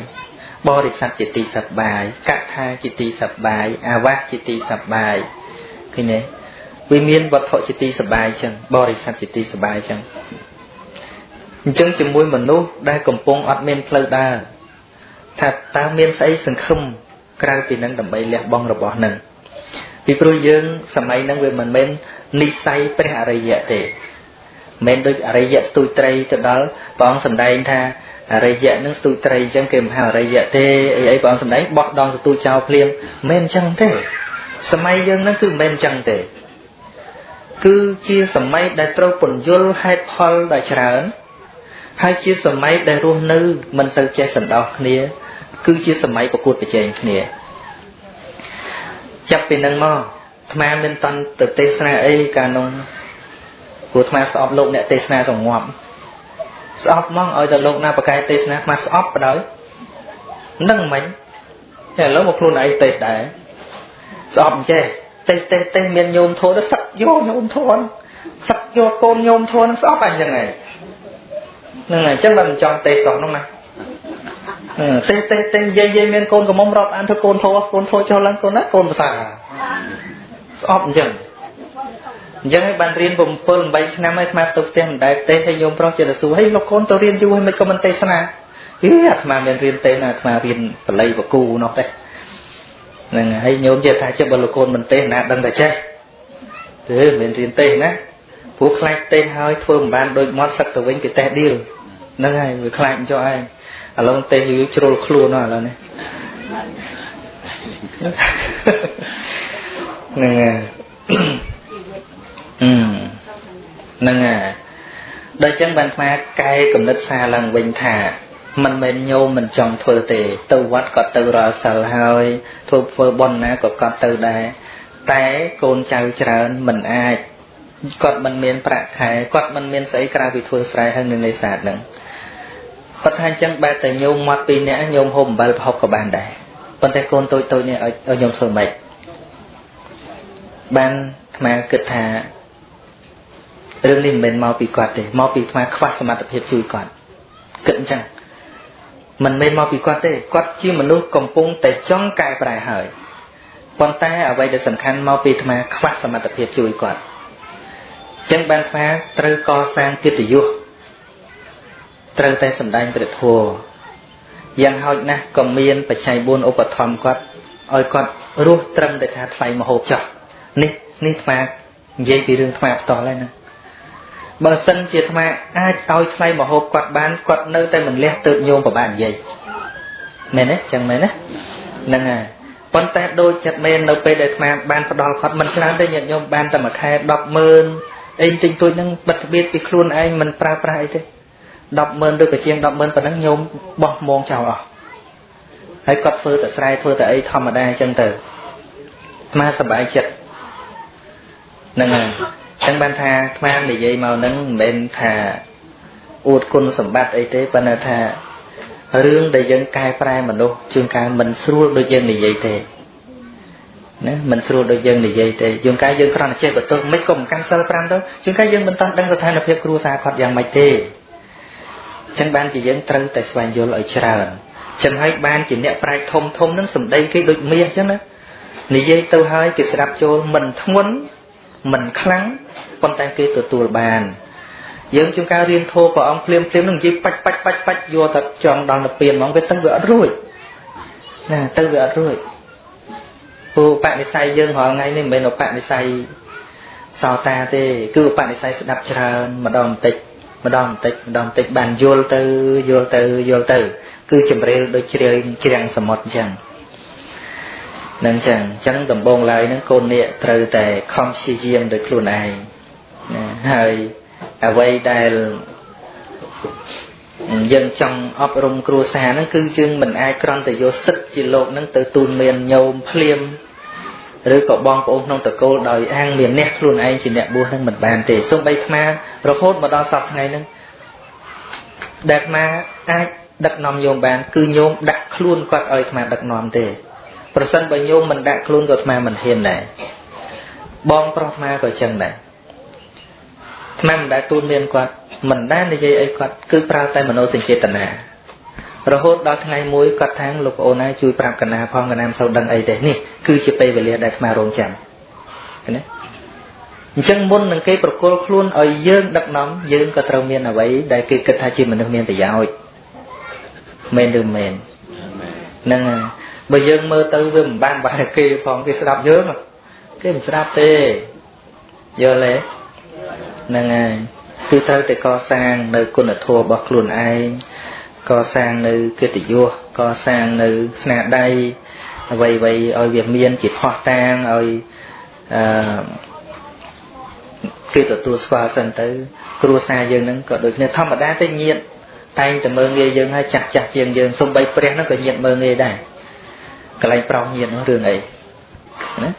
បរិស័ទជាទីសប្បាយកថាជាទីសប្បាយអាវាសជាទីសប្បាយឃើញទេវាមានវត្ថុជាទីសប្បាយចឹងបរិស័ទជាទីសប្បាយចឹងអញ្ចឹងជាមួយមនុស្សដែលកំពុងអត់មានផ្លូវដើរថាតើមានស្អីសង្ឃឹមក្រៅពីនឹងដើម្បីលះបង់របស់នឹងពីព្រោះយើងសម័យហ្នឹងវាមិនមែននិស័យព្រះអរិយៈទេ មិនដូចអរិយៈស្ទូចត្រីទៅដល់ព្រះអង្គសម្ដែងថាអរិយៈនឹងស្ទូចត្រីអញ្ចឹងគេមិនហៅអរិយៈទេអីអីព្រះអង្គសម្ដែងបោះដងស្ទូចចោលភ្លាមមិនអញ្ចឹងទេសម័យយើងហ្នឹងគឺមិនអញ្ចឹងទេគឺជាសម័យដែលត្រូវពន្យល់ហេតុផលដ៏ច្រើន ហើយជាសម័យដែលរស់នៅមិនសូវចេះសន្តោសគ្នា គឺជាសម័យប្រកួតប្រជែងគ្នាចាប់ពីនឹងមកអាត្មាមានតន់ទៅទេសនាអីកាលនោះ ព្រោះអាត្មាស្អប់លោកអ្នកទេសនាសងប់ស្អប់ហ្មងឲ្យតែលោកណាបកែទេសនាអាត្មាស្អប់បដ ாய் នឹងមិនតែឥឡូវមកខ្លួនឯងទេសដែរស្អប់អញ្ចេះទេសទេសទេសមានញោមធួទៅសឹកយកញោមធួសឹកយកកូនញោមធួនឹងស្អប់អញ្ចឹងឯងហ្នឹងហើយអញ្ចឹងបើមិនចង់ទេសសោះនោះណាទេសទេសទេសយាយយាយមានកូនកំមុំរាប់អានធ្វើកូនធួកូនធួចុះឡើងកូនណាកូនភាសាស្អប់អញ្ចឹង អញ្ចឹងឲ្យបានរៀន7 8ឆ្នាំហើយស្មាទៅផ្ទះមិនដែលទេសឲ្យញោមប្រុសចិត្តសួរហេលោកកូនទៅរៀនយូរហើយមិនក៏មិនទេសនាហីអាត្មាមានរៀនទេសណាអាត្មារៀនបល័យបកូនោះទេហ្នឹងហើយញោមចិត្តថាចិត្តបើលោកកូនមិនទេសណាដឹងតែចេះទេមិនរៀនទេសណាព្រោះខ្លាចទេសហើយធ្វើមិនបានដូចមាត់សឹកទៅវិញគេទេសឌីលហ្នឹងហើយវាខ្លាចចុះឯងឥឡូវទេសយូរជ្រុលខ្លួនឥឡូវនេះហ្នឹងហើយ ហ្នឹងហើយដល់ចឹងបានស្មាកែកំណត់សារឡើងវិញថាមិនមែនញោមមិនចង់ធ្វើទេ ទៅវត្តក៏ទៅរាល់សិលហើយធ្វើធ្វើបន់ណាក៏គាត់ទៅដែរតែកូនចៅច្រើនមិនអាចគាត់មិនមានប្រាក់ខែគាត់មិនមានស្អីក្រៅពីធ្វើស្រែហើយនៅនេសាទហ្នឹងគាត់ថាអញ្ចឹងបែរតែញោមមកពីរនាក់ញោមហូបអំបិលប្រហុកក៏បានដែរប៉ុន្តែកូនតូចតូចនេះឲ្យញោមធ្វើម៉េចបានអាត្មាគិតថា រឿងនេះមិនមែនមកពីគាត់ទេមកពីអាខ្វះសមត្ថភាពជួយគាត់គិតអញ្ចឹងមិនមែនមកពីគាត់ទេគាត់ជាមនុស្សកំពុងតែចង់កែប្រែហើយប៉ុន្តែអ្វីដែលសំខាន់មកពីអាខ្វះសមត្ថភាពជួយគាត់អញ្ចឹងបានអាត្រូវកសាងកិត្តិយសត្រូវតែសម្ដែងព្រះធម៌យ៉ាងហោចណាស់ក៏មានបច្ច័យ4ឧបត្ថម្ភគាត់ឲ្យគាត់រស់ត្រឹមតែថាថ្លៃមហូបចោះនេះនេះអានិយាយពីរឿងអាផ្ទាល់ហើយណា បើសិនជាអាត្មាអាចឲ្យថ្លៃមហូបគាត់បានគាត់នៅតែមិនលះទើបញោមប្របាននិយាយមែនទេចឹងមែនណាហ្នឹងហើយប៉ុន្តែដូចចិត្តមែននៅពេលដែលអាត្មាបានផ្ដល់គាត់មិនច្រើនទេញាតិញោមបានតែមួយខែ100000អីទិញទួចហ្នឹងបិទបៀតពីខ្លួនឯងមិនប្រើប្រាស់អីទេ100000ឬក៏ជាង100000ប៉ុណ្ណឹងញោមបោះមងចោលអស់ហើយគាត់ធ្វើតែស្រែធ្វើតែអីធម្មតាអញ្ចឹងទៅអាត្មាសប្បាយចិត្តហ្នឹងហើយ ចឹងបានថាស្មាននិយាយមកហ្នឹងមិនមែនថាអួតគុណសម្បត្តិអីទេប៉ុន្តែថារឿងដែលយើងកែប្រែមនុស្សជួនកាលមិនស្រួលដូចយើងនិយាយទេណាមិនស្រួលដូចយើងនិយាយទេជួនកាលយើងគ្រាន់តែចេះបន្ទោសមិនក៏មិនកាន់សិល5ទៅជួនកាលយើងមិនតាន់ដឹងស្ថានភាពគ្រួសារគាត់យ៉ាងម៉េចទេចឹងបានជាយើងត្រូវតែស្វែងយល់ឲ្យច្រើនចឹងហើយបានជាអ្នកប្រាជ្ញធំធំនឹងសម្ដីគេដូចមាសចឹងណានិយាយទៅហើយគេស្ដាប់ចូលមិនធ្ងន់ មិនខ្លាំងប៉ុន្តែគេទទួលបានយើងជួនកាលរៀនធម៌ព្រះអង្គភ្លាមភ្លាមនឹងនិយាយបាច់បាច់បាច់បាច់យកតែចង់ដល់ទៅពៀនហ្មងវាទៅវាអត់រួចណាទៅវាអត់រួចព្រោះបនិស័យយើងរាល់ថ្ងៃនេះមិនមែនឧបនិស័យសោតាទេ គឺបនិស័យស្ដាប់ច្រើនម្ដងបន្តិចម្ដងបន្តិចម្ដងបន្តិចបានយល់ទៅយល់ទៅយល់ទៅ គឺជំរាលដូចជ្រាលជ្រាំងសមុទ្រអញ្ចឹង នឹងអញ្ចឹងអញ្ចឹងដំបងឡើយហ្នឹងកូននាគត្រូវតែខំព្យាយាមដោយខ្លួនឯងណាហើយអ្វីដែលយើងចង់អប់រំគ្រួសារហ្នឹងគឺយើងមិនអាចក្រំតែយកសិទ្ធជាលោកហ្នឹងទៅទូនមានញោមភ្លាមឬក៏បងប្អូនក្នុងតកូលដោយអាងមានអ្នកខ្លួនឯងជាអ្នកបួសនឹងមិនបានទេសូម្បីអារហូតមកដល់សប្តាហ៍ថ្ងៃហ្នឹងដែលអាអាចដឹកនាំញោមបាន គឺញោមដាក់ខ្លួនគាត់ឲ្យអាដឹកនាំទេ ប្រសិនបើញោមមិនដាក់ខ្លួនក៏អាមិនហ៊ានដែរបងប្រុសអាក៏ចឹងដែរអាមិនដែលទូនមានគាត់មិនដែលនិយាយអីគាត់គឺប្រើតែមនោសញ្ចេតនារហូតដល់ថ្ងៃមួយគាត់ថាងលោកប្អូនណាជួយប្រាប់កណាផងកណាមិនសូវដឹងអីទេនេះគឺជាពេលវេលាដែលអារងចាំឃើញទេអញ្ចឹងមុននឹងគេប្រគល់ខ្លួនឲ្យយើងដឹកនាំយើងក៏ត្រូវមានអ្វីដែលគេគិតថាជាមនុស្សមានប្រយោជន៍មែនឬមែនហ្នឹងហើយ បើយើងមើលទៅវាមិនបានបែរគេផងគេស្ដាប់យើងគេមិនស្ដាប់ទេយល់ទេហ្នឹងហើយគឺត្រូវតែកសាងនៅគុណធម៌របស់ខ្លួនឯងកសាងនៅកិត្តិយសកសាងនៅស្នាដៃអ្វីៗឲ្យវាមានជាផោះតាងឲ្យអឺគេទទួលស្គាល់សិនទៅ គ្រួសារយើងនឹងក៏ដូចគ្នាធម្មតាទៅញាតតែងតែមើងងាយយើងហើយចាស់ចាស់ជាងយើងសំបីព្រះនឹងក៏ញាតមើងងាយដែរ កន្លែងប្រោសញាតនោះរឿងអីណា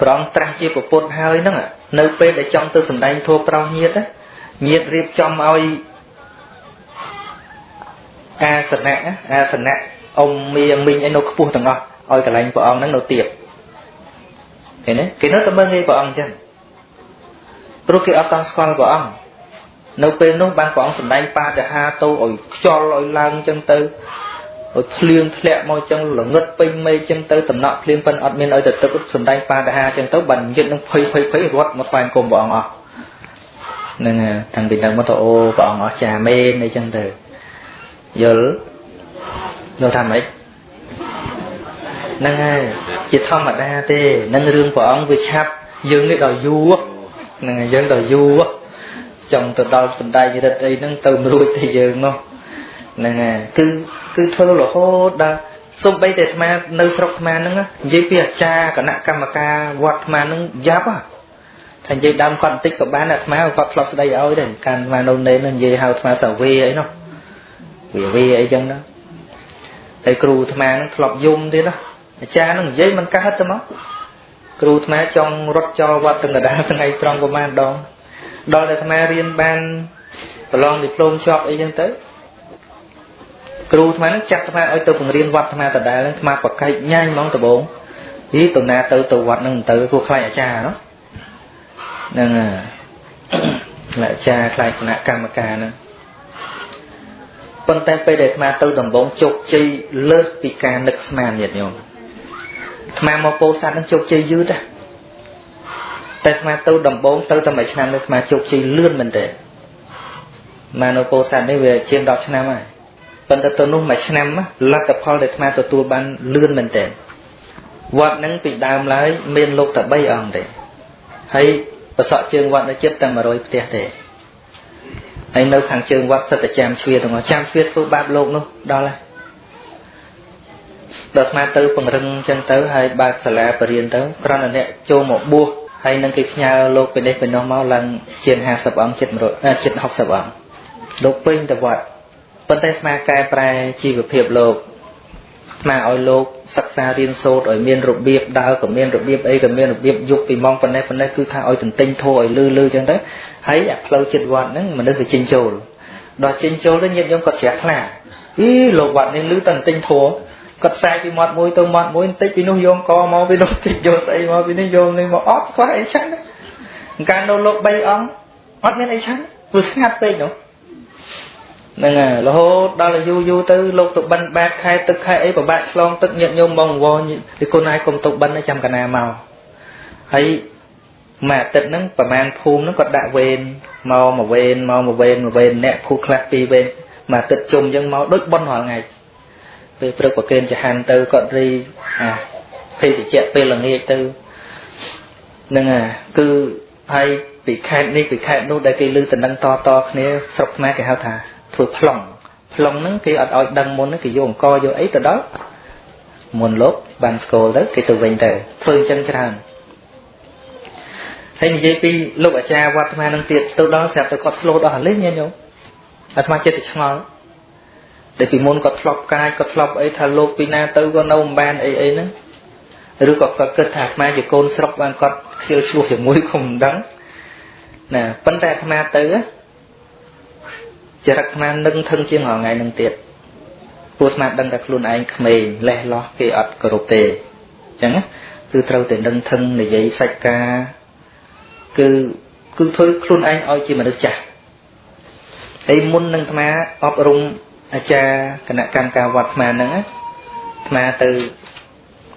ប្រងត្រាស់ជាប្រពុតហើយហ្នឹងនៅពេលដែលចង់ទៅសម្ដែងធម៌ប្រោសញាតញាតរៀបចំឲ្យអាសនៈអាសនៈអ៊ំមៀងមីងអីនៅខ្ពស់ទាំងអស់ឲ្យកន្លែងព្រះអង្គហ្នឹងនៅទៀតឃើញទេគេនៅតែមើងងាយព្រះអង្គអញ្ចឹងព្រោះគេអត់តន់ស្គាល់ព្រះអង្គនៅពេលនោះបានព្រះអង្គសម្ដែងបាតហាទៅឲ្យខ្យល់ឲ្យឡើងអញ្ចឹងទៅ ឲ្យភ្លៀងធ្លាក់មកអញ្ចឹងល្ងឹតពេញមេអញ្ចឹងទៅតំណក់ភ្លៀងប៉ិនអត់មានឲ្យទៅទឹកសម្ដែងបាតហាអញ្ចឹងទៅបានយិតនឹងភ័យភ័យភ័យរត់មកស្វែងគុំព្រះអង្គអស់ហ្នឹងតាំងពីហ្នឹងមកទៅអូព្រះអង្គអស់ចាមែនអីចឹងទៅយល់យល់ថាម៉េចហ្នឹងហើយជាធម្មតាទេនឹងរឿងព្រះអង្គវាឆាប់យើងនេះដល់យូរហ្នឹងហើយយើងដល់យូរចង់ទៅដល់សំដែងរិទ្ធអីហ្នឹងទៅរួចតែយើងនោះ ហ្នឹងហើយគឺគឺធ្វើរហូតដល់សំបីតែអាត្មានៅស្រុកអាត្មាហ្នឹងនិយាយពីអាចារ្យគណៈកម្មការវត្តអាត្មាហ្នឹងយ៉ាប់ថានិយាយដើមគាត់បន្តិចក៏បានអាត្មាគាត់ធ្លាប់ស្ដីឲ្យដែរកាលអាត្មានៅនេននិយាយហៅអាត្មាសាវេអីនោះវាវាអីចឹងណាតែគ្រូអាត្មានឹងធ្លាប់យំទៀតណាអាចារ្យនឹងនិយាយមិនកាត់ទៅមកគ្រូអាត្មាចង់រត់ចោលវត្តទាំងកដាលថ្ងៃត្រង់ប្រហែលដងដល់តែអាត្មារៀនបានប្រឡងឌីប្លូមជាប់អីចឹងទៅ គ្រូអាត្មានឹងចាត់អាត្មាឲ្យទៅបង្រៀនវត្តអាត្មាដដែលនឹងអាត្មាប្រកែកញ៉ាញ់ហ្មងដំបងយីទៅណាទៅទៅវត្តនឹងទៅព្រោះខ្លាចអាចារ្យនោះហ្នឹងហើយអាចារ្យខ្លាចគណៈកម្មការហ្នឹងប៉ុន្តែពេលដែលអាត្មាទៅដំបងជោគជ័យលើសពីការនឹកស្មានញាតិញោមអាត្មាមកពោធិ៍សាត់នឹងជោគជ័យយឺតដែរតែអាត្មាទៅដំបងទៅតែមួយឆ្នាំនេះអាត្មាជោគជ័យលឿនមែនទេមកនៅពោធិ៍សាត់នេះវាជាង10ឆ្នាំហើយ ប៉ុន្តែទៅនោះមួយឆ្នាំលទ្ធផលដែលអាត្មាទទួលបានលឿនមែនទេវត្តហ្នឹងពីដើមឡើយមានលោកតែ3អង្គទេហើយប្រសក់ជើងវត្តនៅជិតតែ100ផ្ទះទេហើយនៅខាងជើងវត្តសិតតែចាំជ្វាទាំងអស់ចាំជ្វាធ្វើបាបលោកនោះដល់ហើយដល់ស្មាទៅពង្រឹងចឹងទៅហើយបើកសាលាបរៀនទៅគ្រាន់តែអ្នកចូលមកបួសហើយនឹងគេផ្ញើលោកពីនេះពីនោះមកឡើងជាង50អង្គជិត100ជិត60អង្គលោកពេញទៅវត្ត ប៉ុន្តែស្មាកែប្រែជីវភាពលោកស្មាឲ្យលោកសិក្សារៀនសូត្រឲ្យមានរបៀបដើរក៏មានរបៀបអីក៏មានរបៀបយប់ពីម៉ោងប៉ុណ្ណេះប៉ុណ្ណេះគឺថាឲ្យទន្ទិញធោឲ្យលឺលឺចឹងទៅហើយអាផ្លូវចិត្តវត្តហ្នឹងមនុស្សវាចេញចូលដល់ចេញចូលទៅញាតិញោមគាត់ជ្រះថ្លាអីលោកវត្តនេះលឺតែទន្ទិញធោគាត់ផ្សាយពីមាត់មួយទៅមាត់មួយបន្តិចពីនោះយកកមកពីនោះតិចយកស្អីមកពីនេះយកនេះមកអត់ខ្វះអីឆាន់កាលនៅលោក3អង្គអត់មានអីឆាន់ព្រោះស្ងាត់ពេកនោះ ហ្នឹងហើយរហូតដល់យូរយូរទៅលោកទៅបិណ្ឌបាតខែទឹកខែអីពិបាកឆ្លងទឹកញាតញោមបងវងពីគុណឯងគុំទៅបិណ្ឌចាំកណាមកហើយមួយអាទិត្យហ្នឹងប្រហែលភូមិហ្នឹងគាត់ដាក់វេនមកមួយវេនមកមួយវេនមួយវេនអ្នកភូខ្លះពីរវេនមួយអាទិត្យជុំអញ្ចឹងមកដូចបន់រាល់ថ្ងៃពេលព្រឹកប្រគេនចហានទៅគាត់រីអាភេទជ្ជៈពេលល្ងាចទៅហ្នឹងហើយគឺហើយពីខេត្តនេះពីខេត្តនោះដែលគេលើតំណឹងតតគ្នាស្រុកខ្មែរគេហៅថា ធ្វើប្លង់ប្លង់ហ្នឹងគេអត់ឲ្យដឹងមុនគេយកអង្គយកអីទៅដល់មុនលោកបានស្គាល់ទៅគេទៅវិញទៅធ្វើអញ្ចឹងច្រើនហើយនិយាយពីលោកអាចារ្យវត្តអាត្មានឹងទៀតទៅដល់ស្រាប់តែគាត់ស្លូតអស់លេងញញោមអាត្មាចិត្តតែឆ្ងល់តែពីមុនគាត់ធ្លាប់កាយគាត់ធ្លាប់អីថាលោកពីណាទៅក៏នៅមិនបានអីអីហ្នឹងឬក៏គាត់គិតថាអាត្មាជាកូនស្រុកបានគាត់ខ្ជិលឆ្លោះជាមួយក៏មិនដឹងណាប៉ុន្តែអាត្មាទៅ ចរិតអាត្មានឹងថឹងជាងថ្ងៃនឹងទៀតពួកអាត្មាដឹងតែខ្លួនឯងក្មេងលេះលោះគេអត់គោរពទេអញ្ចឹងគឺត្រូវតែនឹងថឹងនិយាយសាច់ការគឺគឺធ្វើខ្លួនឯងឲ្យជាមនុស្សចាស់ហើយមុននឹងអាត្មាអប់រំអាចារ្យគណៈកម្មការវត្តអាត្មាហ្នឹងអាត្មាទៅ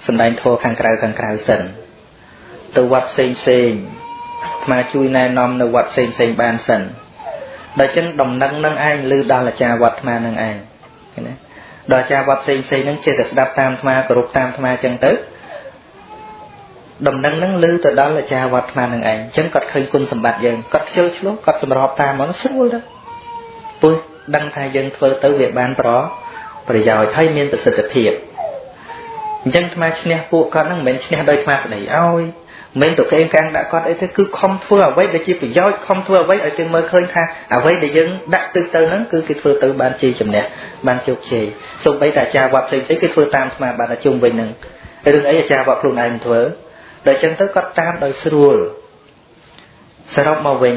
សំដែងធម៌ខាងក្រៅខាងក្រៅសិនទៅវត្តផ្សេងផ្សេងអាត្មាជួយណែនាំនៅវត្តផ្សេងផ្សេងបានសិន ដល់ចឹងដំណឹងនឹងឯងឮដល់អាចារ្យវត្តអាត្មានឹងឯងឃើញទេដល់អាចារ្យវត្តផ្សេងផ្សេងហ្នឹងចេះតែស្ដាប់តាមអាត្មាគោរពតាមអាត្មាចឹងទៅដំណឹងហ្នឹងឮទៅដល់អាចារ្យវត្តអាត្មានឹងឯងអញ្ចឹងគាត់ឃើញគុណសម្បត្តិយើងគាត់ខ្ជិលឆ្លោះគាត់សម្របតាមមកស្រួលទៅពុះដឹងថាយើងធ្វើទៅវាបានប្រប្រយោជន៍ហើយមានប្រសិទ្ធភាពអញ្ចឹងអាត្មាឈ្នះពួកគាត់ហ្នឹងមិនមែនឈ្នះដោយអាត្មាស្ដីឲ្យ មិនទៅកេងកាំងដាក់គាត់អីទេគឺខំធ្វើអ្វីដែលជាប្រយោជន៍ខំធ្វើអ្វីឲ្យគេមើលឃើញថាអ្វីដែលយើងដាក់ទឹកទៅហ្នឹងគឺគេធ្វើទៅបានជ័យជំនះបានជោគជ័យសូម្បីតែអាចារ្យវត្តផ្សេងៗគេធ្វើតាមអាត្មាបានតែជុំវិញហ្នឹងរឿងអីអាចារ្យវត្តខ្លួនឯងធ្វើដល់អញ្ចឹងទៅគាត់តាមដោយស្រួលសរុបមកវិញ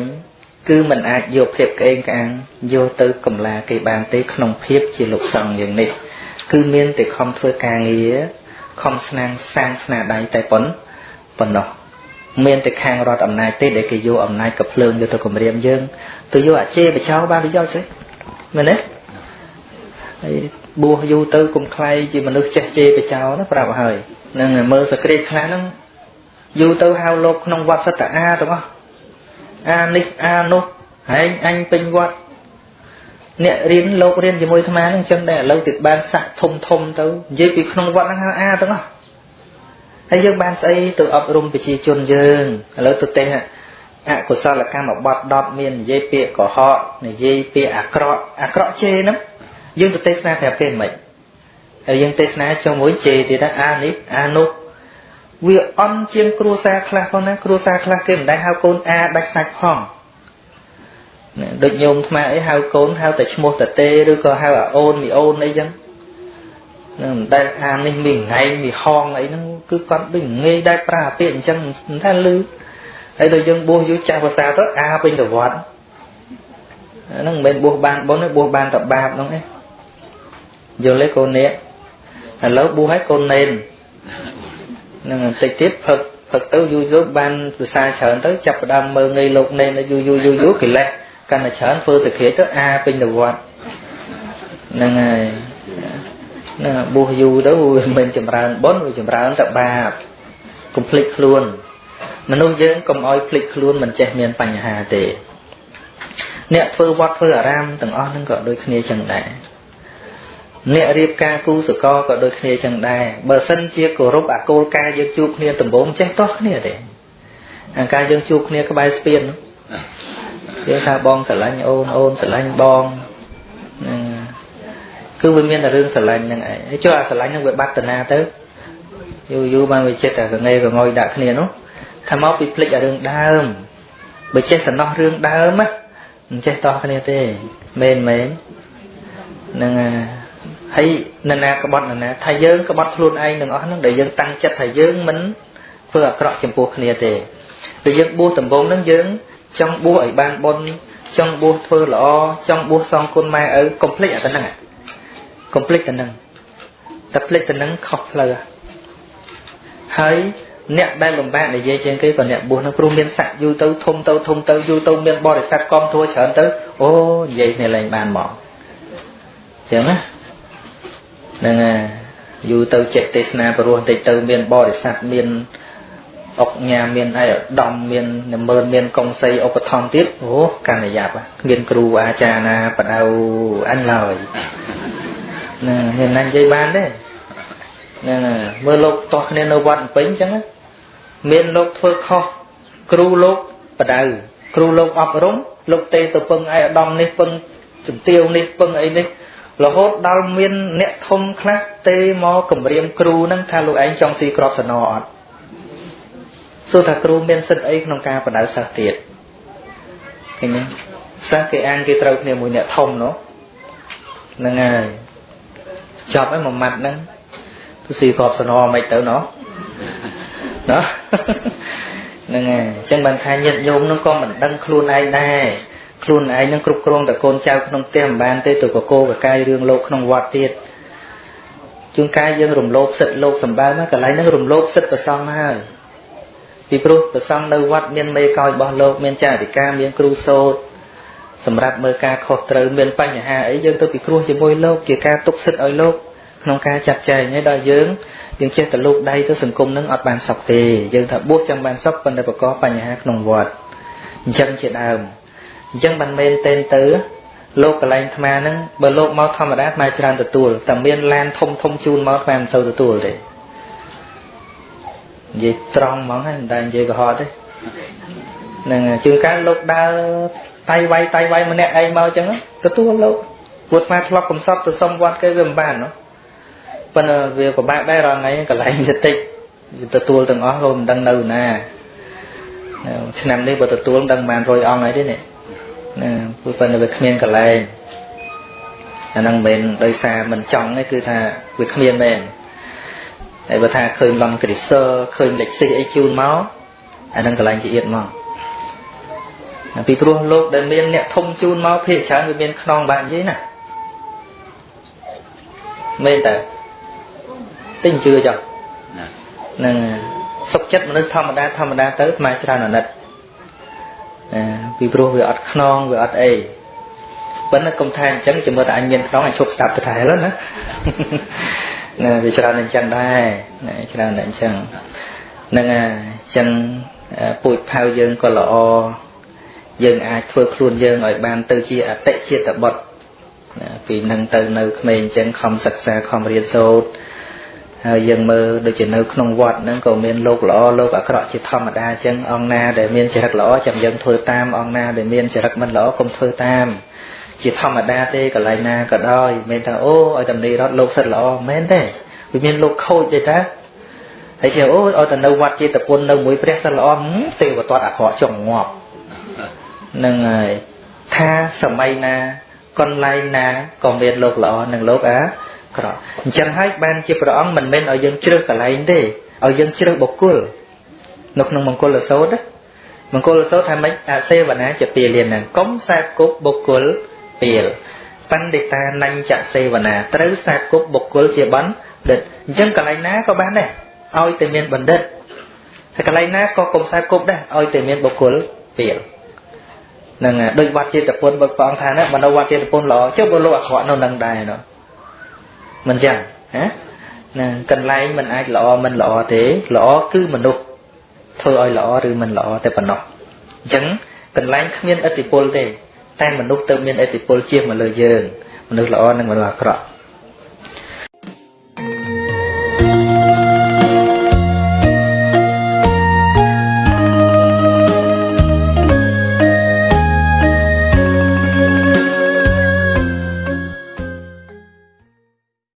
គឺมันអាចយកភាពក្អេងក្អាងយកទៅកំឡាគេបានទេក្នុងភាពជាលោកសង្ឃយ៉ាងនេះគឺមានតែខំធ្វើការងារខំស្នាងសាងស្នាដៃតែប៉ុណ្ប៉ុណ្ណោះ មានតែខាងរដ្ឋអំណាចទេដែលគេយកអំណាចកភ្លើងយកទៅគម្រាមយើងទៅយកអាចេបចោបានប្រយោជន៍ស្អីមែនទេហើយបួសយូរទៅគុំខ្លាយជាមនុស្សចេះជេរបចោណាប្រាប់ហើយនឹងមើលសក្តិខ្លះហ្នឹងយូរទៅហៅលោកក្នុងវត្តសត្វអាទាំងអស់អានេះអានោះហែងអញពេញវត្តអ្នករៀនលោករៀនជាមួយអាត្មានឹងចឹងដែរឥឡូវទៅបានសាក់ធំធំទៅនិយាយពីក្នុងវត្តហ្នឹងហៅអាទាំងអស់ ហើយយើងបានស្អីទៅអប់រំប្រជាជនយើងឥឡូវទៅទេអកុសលកម្មបត់10មាននិយាយពាក្យកុហកនិយាយពាក្យអាក្រក់អាក្រក់ជេរហ្នឹងយើងទៅទេសនាប្រាប់គេមិនហើយយើងទេសនាចុងមួយជេរទៀតថាអានេះអានោះវាអន់ជាងគ្រួសារខ្លះផងណាគ្រួសារខ្លះគេមិនដែលហៅកូនអាដាច់សាច់ផងដូចញោមថ្មអីហៅកូនហៅតែឈ្មោះតទេឬក៏ហៅអាអូនមីអូនអីចឹងនឹងមិនដែលអានេះមានថ្ងៃមីហងអីហ្នឹង គឺគាត់ដូចងាយដែលប្រើពាក្យអញ្ចឹងមិនថាលឺហើយដល់យើងបួសយូរចាស់ភាសាទៅអាពេញទៅវត្តហ្នឹងមិនមែនបួសបានបុណ្យទេបួសបានតែបាបហ្នឹងឯងយល់ទេកូននេះឥឡូវបួសឲ្យកូននេននឹងបន្តិចទៀតផឹកផឹកទៅយូរយូរបានភាសាច្រើនទៅចាប់ផ្ដើមមើលងាយលោកនេនយូរយូរយូរយូរកិលេសកាន់តែច្រើនធ្វើទៅគ្រាទៅអាពេញទៅវត្តហ្នឹងហើយ ណាបួសយូរទៅវាមិនចម្រើនបុណ្យវាចម្រើនតែបាបកុំភ្លេចខ្លួនមនុស្សយើងកុំឲ្យភ្លេចខ្លួនមិនចេះមានបញ្ហាទេ អ្នកធ្វើវត្តធ្វើអារាមទាំងអស់ហ្នឹងក៏ដូចគ្នាចឹងដែរអ្នករៀបការគូសកលក៏ដូចគ្នាចឹងដែរបើសិនជាគោរពអាគោលការណ៍យើងជួបគ្នាដំបូងចេះតោះគ្នាទេអាការយើងជួបគ្នាក្បែរស្ពានយើងថាបងស្រឡាញ់អូនអូនស្រឡាញ់បងហ្នឹង គឺវាមានតែរឿងស្រឡាញ់ហ្នឹងឯងហើយចុះអាស្រឡាញ់ហ្នឹងវាបាត់តាណាទៅយូរយូរបានវាចិត្តតែកងេកងយដាក់គ្នានោះថាមកពីភ្លេចអារឿងដើមបើចេះសំណោះរឿងដើមណាមិនចេះតោះគ្នាទេមែនមែនហ្នឹងហើយនរណាក្បត់នរណាថាយើងក្បត់ខ្លួនឯងទាំងអស់ហ្នឹងដែលយើងតាំងចិត្តថាយើងមិនធ្វើអាក្រក់ចំពោះគ្នាទេពេលយើងបួសដំបូងហ្នឹងយើងចង់បួសឲ្យបានបុណ្យចង់បួសធ្វើល្អចង់បួសសងគុណម៉ែឪកុំភ្លេចអាទៅហ្នឹង កុំភ្លេចទៅហ្នឹងតែភ្លេចទៅហ្នឹងខុសផ្លូវហើយអ្នកដែលលំបាកនិយាយជាងគេក៏អ្នកបួសនឹងព្រោះមានស័កយូរទៅធំទៅធំទៅយូរទៅមានបរិស័ទកងធัวច្រើនទៅអូនិយាយគ្នាលែងបានមកចឹងណាហ្នឹងហើយយូរទៅចិត្តទេសនាព្រោះតិចទៅមានបរិស័ទមានអុកញ៉ាមានអីឧត្តមមាននិមឺនមានកុងសីឧបត្ថម្ភទៀតអូកាន់តែយ៉ាប់គ្មានគ្រូអាចារ្យណាបដៅអញឡើយ ណាមានណានិយាយបានទេហ្នឹងមើលលោកតោះគ្នានៅវត្តពេញអញ្ចឹងមានលោកធ្វើខុសគ្រូលោកបដៅគ្រូលោកអប់រំលោកទេទៅពឹងឯអាដាមនេះពឹងជំទាវនេះពឹងអីនេះរហូតដល់មានអ្នកធំខ្លះទេមកគម្រាមគ្រូនឹងថាលោកឯងចង់ស៊ីក្របសណអត់សួរថាគ្រូមានសិទ្ធិអីក្នុងការបដៅសិស្សទៀតឃើញទេសិស្សគេអានគេត្រូវគ្នាមួយអ្នកធំនោះហ្នឹងហើយ ចប់ហើយមួយម៉ាត់ហ្នឹងទៅស៊ីក្របសណមិនទៅណោះណាហ្នឹងហើយអញ្ចឹងបានថាញាតិញោមនឹងក៏មិនដឹងខ្លួនឯងដែរខ្លួនឯងនឹងគ្រប់គ្រងតែកូនចៅក្នុងផ្ទះមិនបានទេទៅកកោកកាយរឿងលោកក្នុងវត្តទៀតជួនកាយយើងរំលោភសិទ្ធិលោកសម្បើមកកន្លែងហ្នឹងរំលោភសិទ្ធិប្រសងហើយពីព្រោះប្រសងនៅវត្តមានមេកោយរបស់លោកមានចារិកាមានគ្រូសូត្រ សម្រាប់មើលការខុសត្រូវមានបញ្ហាអីយើងទៅពិគ្រោះជាមួយលោកជាការទុកសិទ្ធឲ្យលោកក្នុងការចាត់ចែងហើយដល់យើងយើងចេះតែលោកដៃទៅសង្គមនឹងអត់បានសុខទេយើងថាបួសចង់បានសុខប៉ុន្តែប្រកបបញ្ហាក្នុងវត្តអញ្ចឹងជាដើមអញ្ចឹងមិនមែនទេទៅលោកកលែងអាត្មាហ្នឹងបើលោកមកធម្មតាអាត្មាច្រើនទទួលតែមានឡានធំធំជូនមកអាត្មាមិនសូវទទួលទេនិយាយត្រង់ហ្មងហើយមិនដែលនិយាយកុហកទេនឹងជាងការលោកដើរ តៃវាយតៃវាយម្នាក់ឯងមកអញ្ចឹងទទួលលោកពួកអាត្មាធ្លាប់កំសត់ទៅសុំវត្តគេវាមិនបានណាប៉ុន្តែវាពិបាកដែររាល់ថ្ងៃកន្លែងវាតិចទទួលទាំងអស់ក៏មិនដឹងនៅណាឆ្នាំនេះបើទទួលដឹងបាន100អង្គហើយទេនេះណាព្រោះប៉ុន្តែវាគ្មានកន្លែងអាហ្នឹងមិនមែនដោយសារមិនចង់ទេគឺថាវាគ្មានមែនហើយបើថាឃើញឡំគ្រីសើឃើញលេខស៊ីអីជូនមកអាហ្នឹងកន្លែងជាអៀតមក ពីព្រោះលោកដែលមានអ្នកធំជូនមកភាគច្រើនវាមានខ្នងបាននិយាយណាមែនតើទិញជឿចុះហ្នឹងសុខចិត្តមនុស្សធម្មតាធម្មតាទៅស្មើច្រើនអាណិតពីព្រោះវាអត់ខ្នងវាអត់អីប៉ុន្តែកុំថាអញ្ចឹងជាមើលតែអញមានខ្នងឲ្យឈប់ស្ដាប់ទៅតែឡើយណាណាវាច្រើនអញ្ចឹងដែរណាច្រើនតែអញ្ចឹងហ្នឹងហើយអញ្ចឹងពូជផៅយើងក៏ល្អ យើងអាចធ្វើខ្លួនយើងឲ្យបានទៅជាអតិជាតិបុត្រពីនឹងទៅនៅក្មេងអញ្ចឹងខំសិក្សាខំរៀនសូត្រហើយយើងមើលដូចជានៅក្នុងវត្តហ្នឹងក៏មានលោកល្អលោកអាក្រក់ជាធម្មតាអញ្ចឹងអង្គណាដែលមានចរិតល្អចាំយើងធ្វើតាមអង្គណាដែលមានចរិតមិនល្អកុំធ្វើតាមជាធម្មតាទេកន្លែងណាក៏ដោយមិនថាអូឲ្យតំនីរត់លោកសិតល្អមែនទេវាមានលោកខូចទេតាហើយជាអូឲ្យទៅនៅវត្តចេតពុននៅមួយព្រះសិតល្អទេវតតអាក្រក់ចង់ងាប់ នឹងហើយថាសម័យណាកន្លែងណាក៏មានលោកល្អនិងលោកអាក្រក់អញ្ចឹងហើយបានជាព្រះអង្គមិនមែនឲ្យយើងជ្រើសកន្លែងទេឲ្យយើងជ្រើសបុគ្គលនៅក្នុងមង្គលសោតមង្គលសោតថាម៉េចអសេវនាជាពាលានហ្នឹងកុំសែបគប់បុគ្គលពាលបណ្ឌិតានញ្ញសេវនាត្រូវសែបគប់បុគ្គលជាបណ្ឌិតអញ្ចឹងកន្លែងណាក៏បានដែរឲ្យតែមានបណ្ឌិតហើយកន្លែងណាក៏កុំសែបគប់ដែរឲ្យតែមានបុគ្គលពាលហ្នឹងដូចវត្តចេតពុនបើព្រះអង្គថាណាបើនៅវត្តចេតពុនល្អចុះបើលោកអាក្រក់នៅនឹងដែរនោះមិនចឹងណាណាកន្លែងមិនអាចល្អមិនល្អទេល្អគឺមនុស្សធ្វើឲ្យល្អឬមិនល្អតែប៉ុណ្ណោះអញ្ចឹងកន្លែងគ្មានឥទ្ធិពលទេ តែមនុស្សទៅមានឥទ្ធិពលជាមកលើយើងមនុស្សល្អនិងមនុស្សអាក្រក់